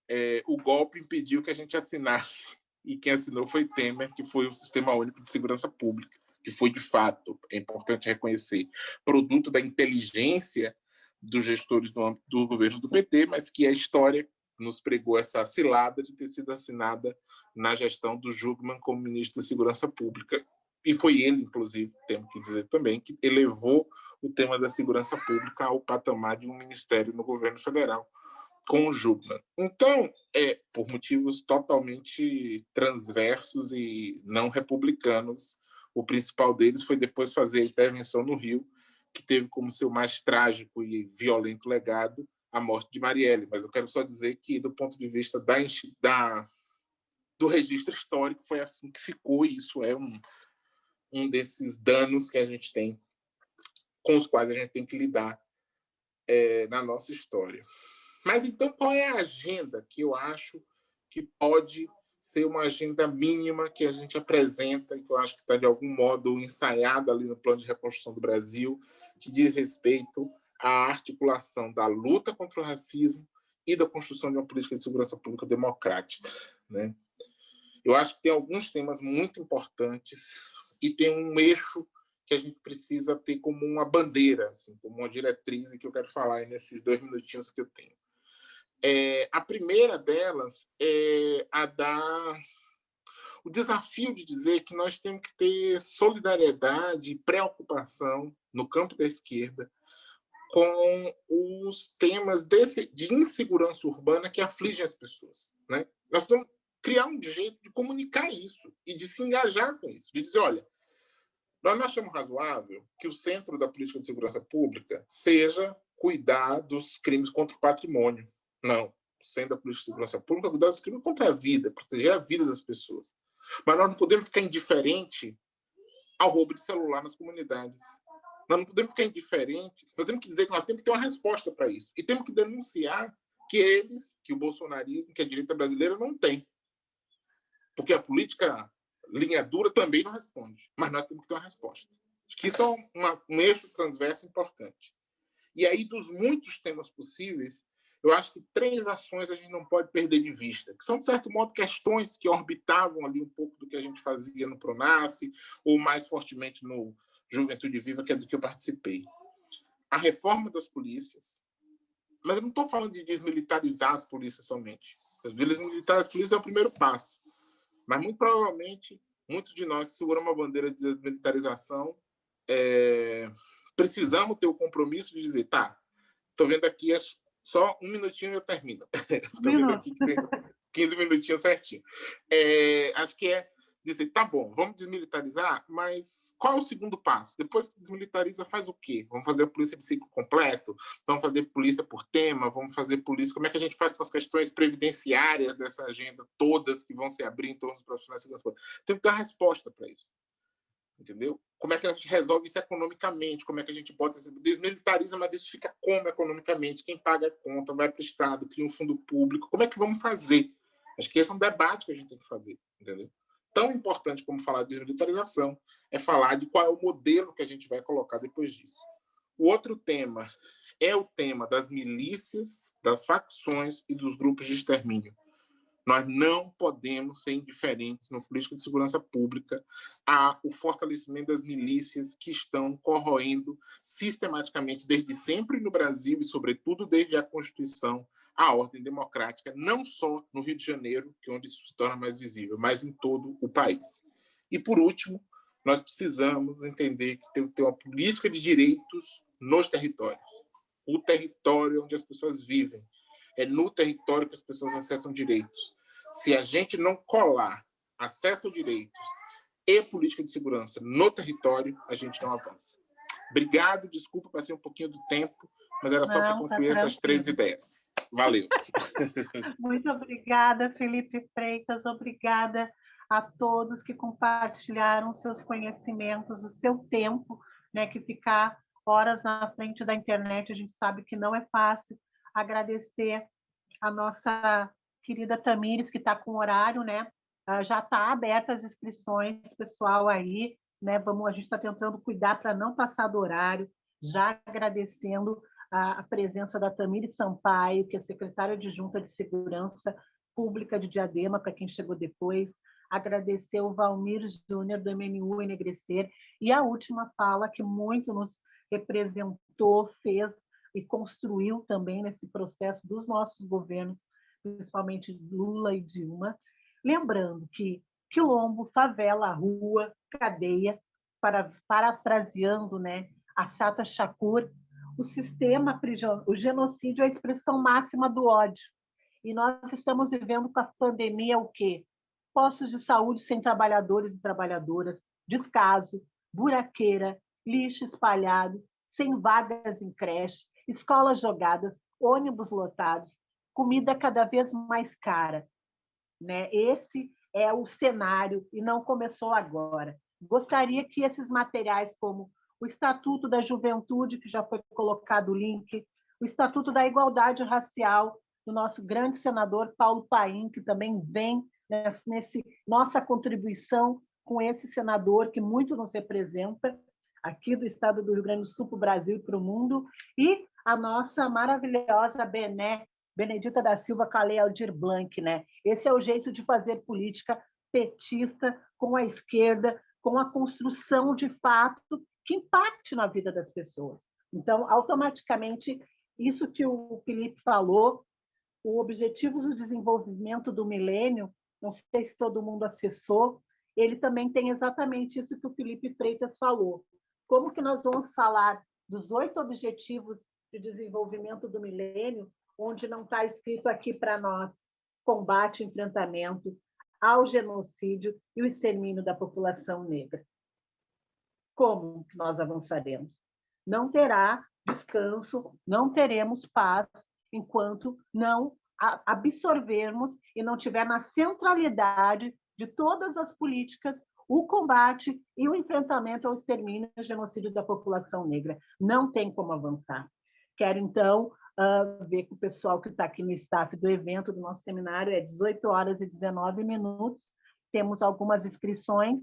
é, o golpe impediu que a gente assinasse e quem assinou foi Temer, que foi o Sistema Único de Segurança Pública, que foi, de fato, é importante reconhecer, produto da inteligência dos gestores do do governo do PT, mas que a história nos pregou essa cilada de ter sido assinada na gestão do Jugman como ministro da Segurança Pública. E foi ele, inclusive, temos que dizer também, que elevou o tema da segurança pública ao patamar de um ministério no governo federal, Jugman. Então, é, por motivos totalmente transversos e não republicanos, o principal deles foi depois fazer a intervenção no Rio, que teve como seu mais trágico e violento legado a morte de Marielle. Mas eu quero só dizer que, do ponto de vista da, da do registro histórico, foi assim que ficou, e isso é um, um desses danos que a gente tem, com os quais a gente tem que lidar é, na nossa história. Mas então qual é a agenda que eu acho que pode ser uma agenda mínima que a gente apresenta e que eu acho que está de algum modo ensaiada ali no plano de reconstrução do Brasil, que diz respeito à articulação da luta contra o racismo e da construção de uma política de segurança pública democrática. Né? Eu acho que tem alguns temas muito importantes e tem um eixo que a gente precisa ter como uma bandeira, assim, como uma diretriz que eu quero falar nesses dois minutinhos que eu tenho. É, a primeira delas é a da o desafio de dizer que nós temos que ter solidariedade e preocupação no campo da esquerda com os temas desse, de insegurança urbana que afligem as pessoas. Né? Nós temos que criar um jeito de comunicar isso e de se engajar com isso, de dizer, olha, nós achamos razoável que o centro da política de segurança pública seja cuidar dos crimes contra o patrimônio. Não. O centro da política de segurança pública cuidar dos crimes contra a vida, proteger a vida das pessoas. Mas nós não podemos ficar indiferente ao roubo de celular nas comunidades. Nós não podemos ficar indiferente. Nós temos que dizer que nós temos que ter uma resposta para isso. E temos que denunciar que eles, que o bolsonarismo, que a direita brasileira não tem. Porque a política linha dura também não responde. Mas nós temos que ter uma resposta. Acho que isso é uma, um eixo transverso importante. E aí, dos muitos temas possíveis, eu acho que três ações a gente não pode perder de vista, que são, de certo modo, questões que orbitavam ali um pouco do que a gente fazia no Pronace, ou mais fortemente no Juventude Viva, que é do que eu participei. A reforma das polícias, mas eu não estou falando de desmilitarizar as polícias somente. Desmilitarizar as polícias é o primeiro passo. Mas, muito provavelmente, muitos de nós que seguram uma bandeira de desmilitarização é, precisamos ter o compromisso de dizer, tá, estou vendo aqui as só um minutinho e eu termino. Tem 15 minutinhos certinho. É, acho que é dizer, tá bom, vamos desmilitarizar, mas qual é o segundo passo? Depois que desmilitariza, faz o quê? Vamos fazer a polícia de ciclo completo? Vamos fazer polícia por tema? Vamos fazer polícia... Como é que a gente faz com as questões previdenciárias dessa agenda, todas que vão se abrir em torno dos profissionais de segurança? Tem que ter uma resposta para isso entendeu? Como é que a gente resolve isso economicamente? Como é que a gente bota desmilitariza, mas isso fica como economicamente? Quem paga a conta vai para o Estado, cria um fundo público. Como é que vamos fazer? Acho que esse é um debate que a gente tem que fazer, entendeu? Tão importante como falar de desmilitarização é falar de qual é o modelo que a gente vai colocar depois disso. O outro tema é o tema das milícias, das facções e dos grupos de extermínio. Nós não podemos ser indiferentes no política de segurança pública ao fortalecimento das milícias que estão corroendo sistematicamente, desde sempre no Brasil e, sobretudo, desde a Constituição, a ordem democrática, não só no Rio de Janeiro, que é onde isso se torna mais visível, mas em todo o país. E, por último, nós precisamos entender que tem que ter uma política de direitos nos territórios. O território onde as pessoas vivem. É no território que as pessoas acessam direitos se a gente não colar acesso a direitos e política de segurança no território, a gente não avança. Obrigado, desculpa, passei um pouquinho do tempo, mas era só para tá concluir tá essas três ideias. Valeu. Muito obrigada, Felipe Freitas, obrigada a todos que compartilharam seus conhecimentos, o seu tempo, né, que ficar horas na frente da internet, a gente sabe que não é fácil. Agradecer a nossa querida Tamires, que está com horário, né? Ah, já está aberta as inscrições, pessoal aí, né? Vamos, a gente está tentando cuidar para não passar do horário, já agradecendo a, a presença da Tamires Sampaio, que é secretária de Junta de Segurança Pública de Diadema, para quem chegou depois, agradecer o Valmir Júnior, do MNU Enegrecer, e a última fala que muito nos representou, fez e construiu também nesse processo dos nossos governos principalmente Lula e Dilma, lembrando que quilombo, favela, rua, cadeia, para, parafraseando né, a Sata Shakur, o sistema, o genocídio é a expressão máxima do ódio. E nós estamos vivendo com a pandemia o quê? Postos de saúde sem trabalhadores e trabalhadoras, descaso, buraqueira, lixo espalhado, sem vagas em creche, escolas jogadas, ônibus lotados, comida cada vez mais cara. Né? Esse é o cenário e não começou agora. Gostaria que esses materiais, como o Estatuto da Juventude, que já foi colocado o link, o Estatuto da Igualdade Racial, do nosso grande senador Paulo Paim, que também vem nesse nossa contribuição com esse senador que muito nos representa aqui do estado do Rio Grande do Sul para o Brasil e para o mundo, e a nossa maravilhosa Bené Benedita da Silva Lei Aldir Blanc, né? Esse é o jeito de fazer política petista com a esquerda, com a construção de fato que impacte na vida das pessoas. Então, automaticamente, isso que o Felipe falou, o Objetivos do Desenvolvimento do Milênio, não sei se todo mundo acessou, ele também tem exatamente isso que o Felipe Freitas falou. Como que nós vamos falar dos oito Objetivos de Desenvolvimento do Milênio, onde não está escrito aqui para nós combate enfrentamento ao genocídio e o extermínio da população negra? Como que nós avançaremos? Não terá descanso, não teremos paz enquanto não absorvermos e não tiver na centralidade de todas as políticas o combate e o enfrentamento ao extermínio e genocídio da população negra. Não tem como avançar. Quero, então, ver com o pessoal que está aqui no staff do evento do nosso seminário, é 18 horas e 19 minutos, temos algumas inscrições,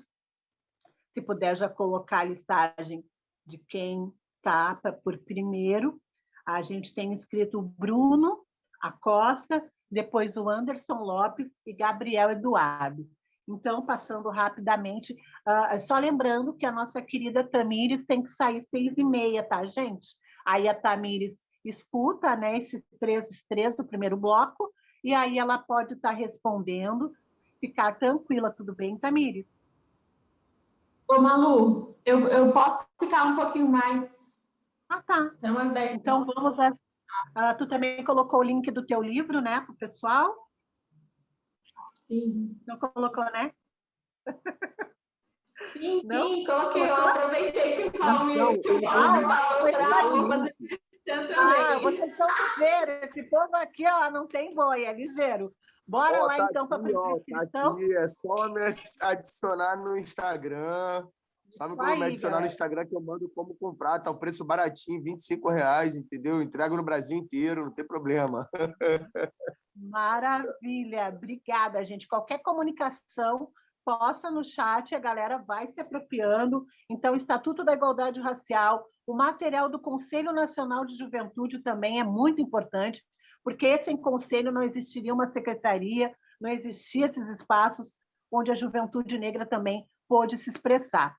se puder já colocar a listagem de quem está por primeiro, a gente tem inscrito o Bruno Acosta, depois o Anderson Lopes e Gabriel Eduardo. Então, passando rapidamente, uh, só lembrando que a nossa querida Tamires tem que sair seis e meia, tá, gente? Aí a Tamires escuta né, esses três, três do primeiro bloco, e aí ela pode estar tá respondendo, ficar tranquila, tudo bem, Tamires? Ô, Malu, eu, eu posso ficar um pouquinho mais ah, tá. Então, às 10 então vamos às... Ah, tu também colocou o link do teu livro, né, para o pessoal? Sim. Não colocou, né? Sim, Não? sim, coloquei. Eu aproveitei que o Paulo ah, vou fazer ah, vocês estão ligeiros. Esse povo aqui ó, não tem boi, é ligeiro. Bora ó, lá, tá então, para a Tá aqui, é só me adicionar no Instagram. Sabe como me adicionar no Instagram que eu mando como comprar, tá o preço baratinho, 25 reais, entendeu? Entrego no Brasil inteiro, não tem problema. Maravilha, obrigada, gente. Qualquer comunicação, posta no chat, a galera vai se apropriando. Então, Estatuto da Igualdade Racial, o material do Conselho Nacional de Juventude também é muito importante, porque sem conselho não existiria uma secretaria, não existiam esses espaços onde a juventude negra também pôde se expressar.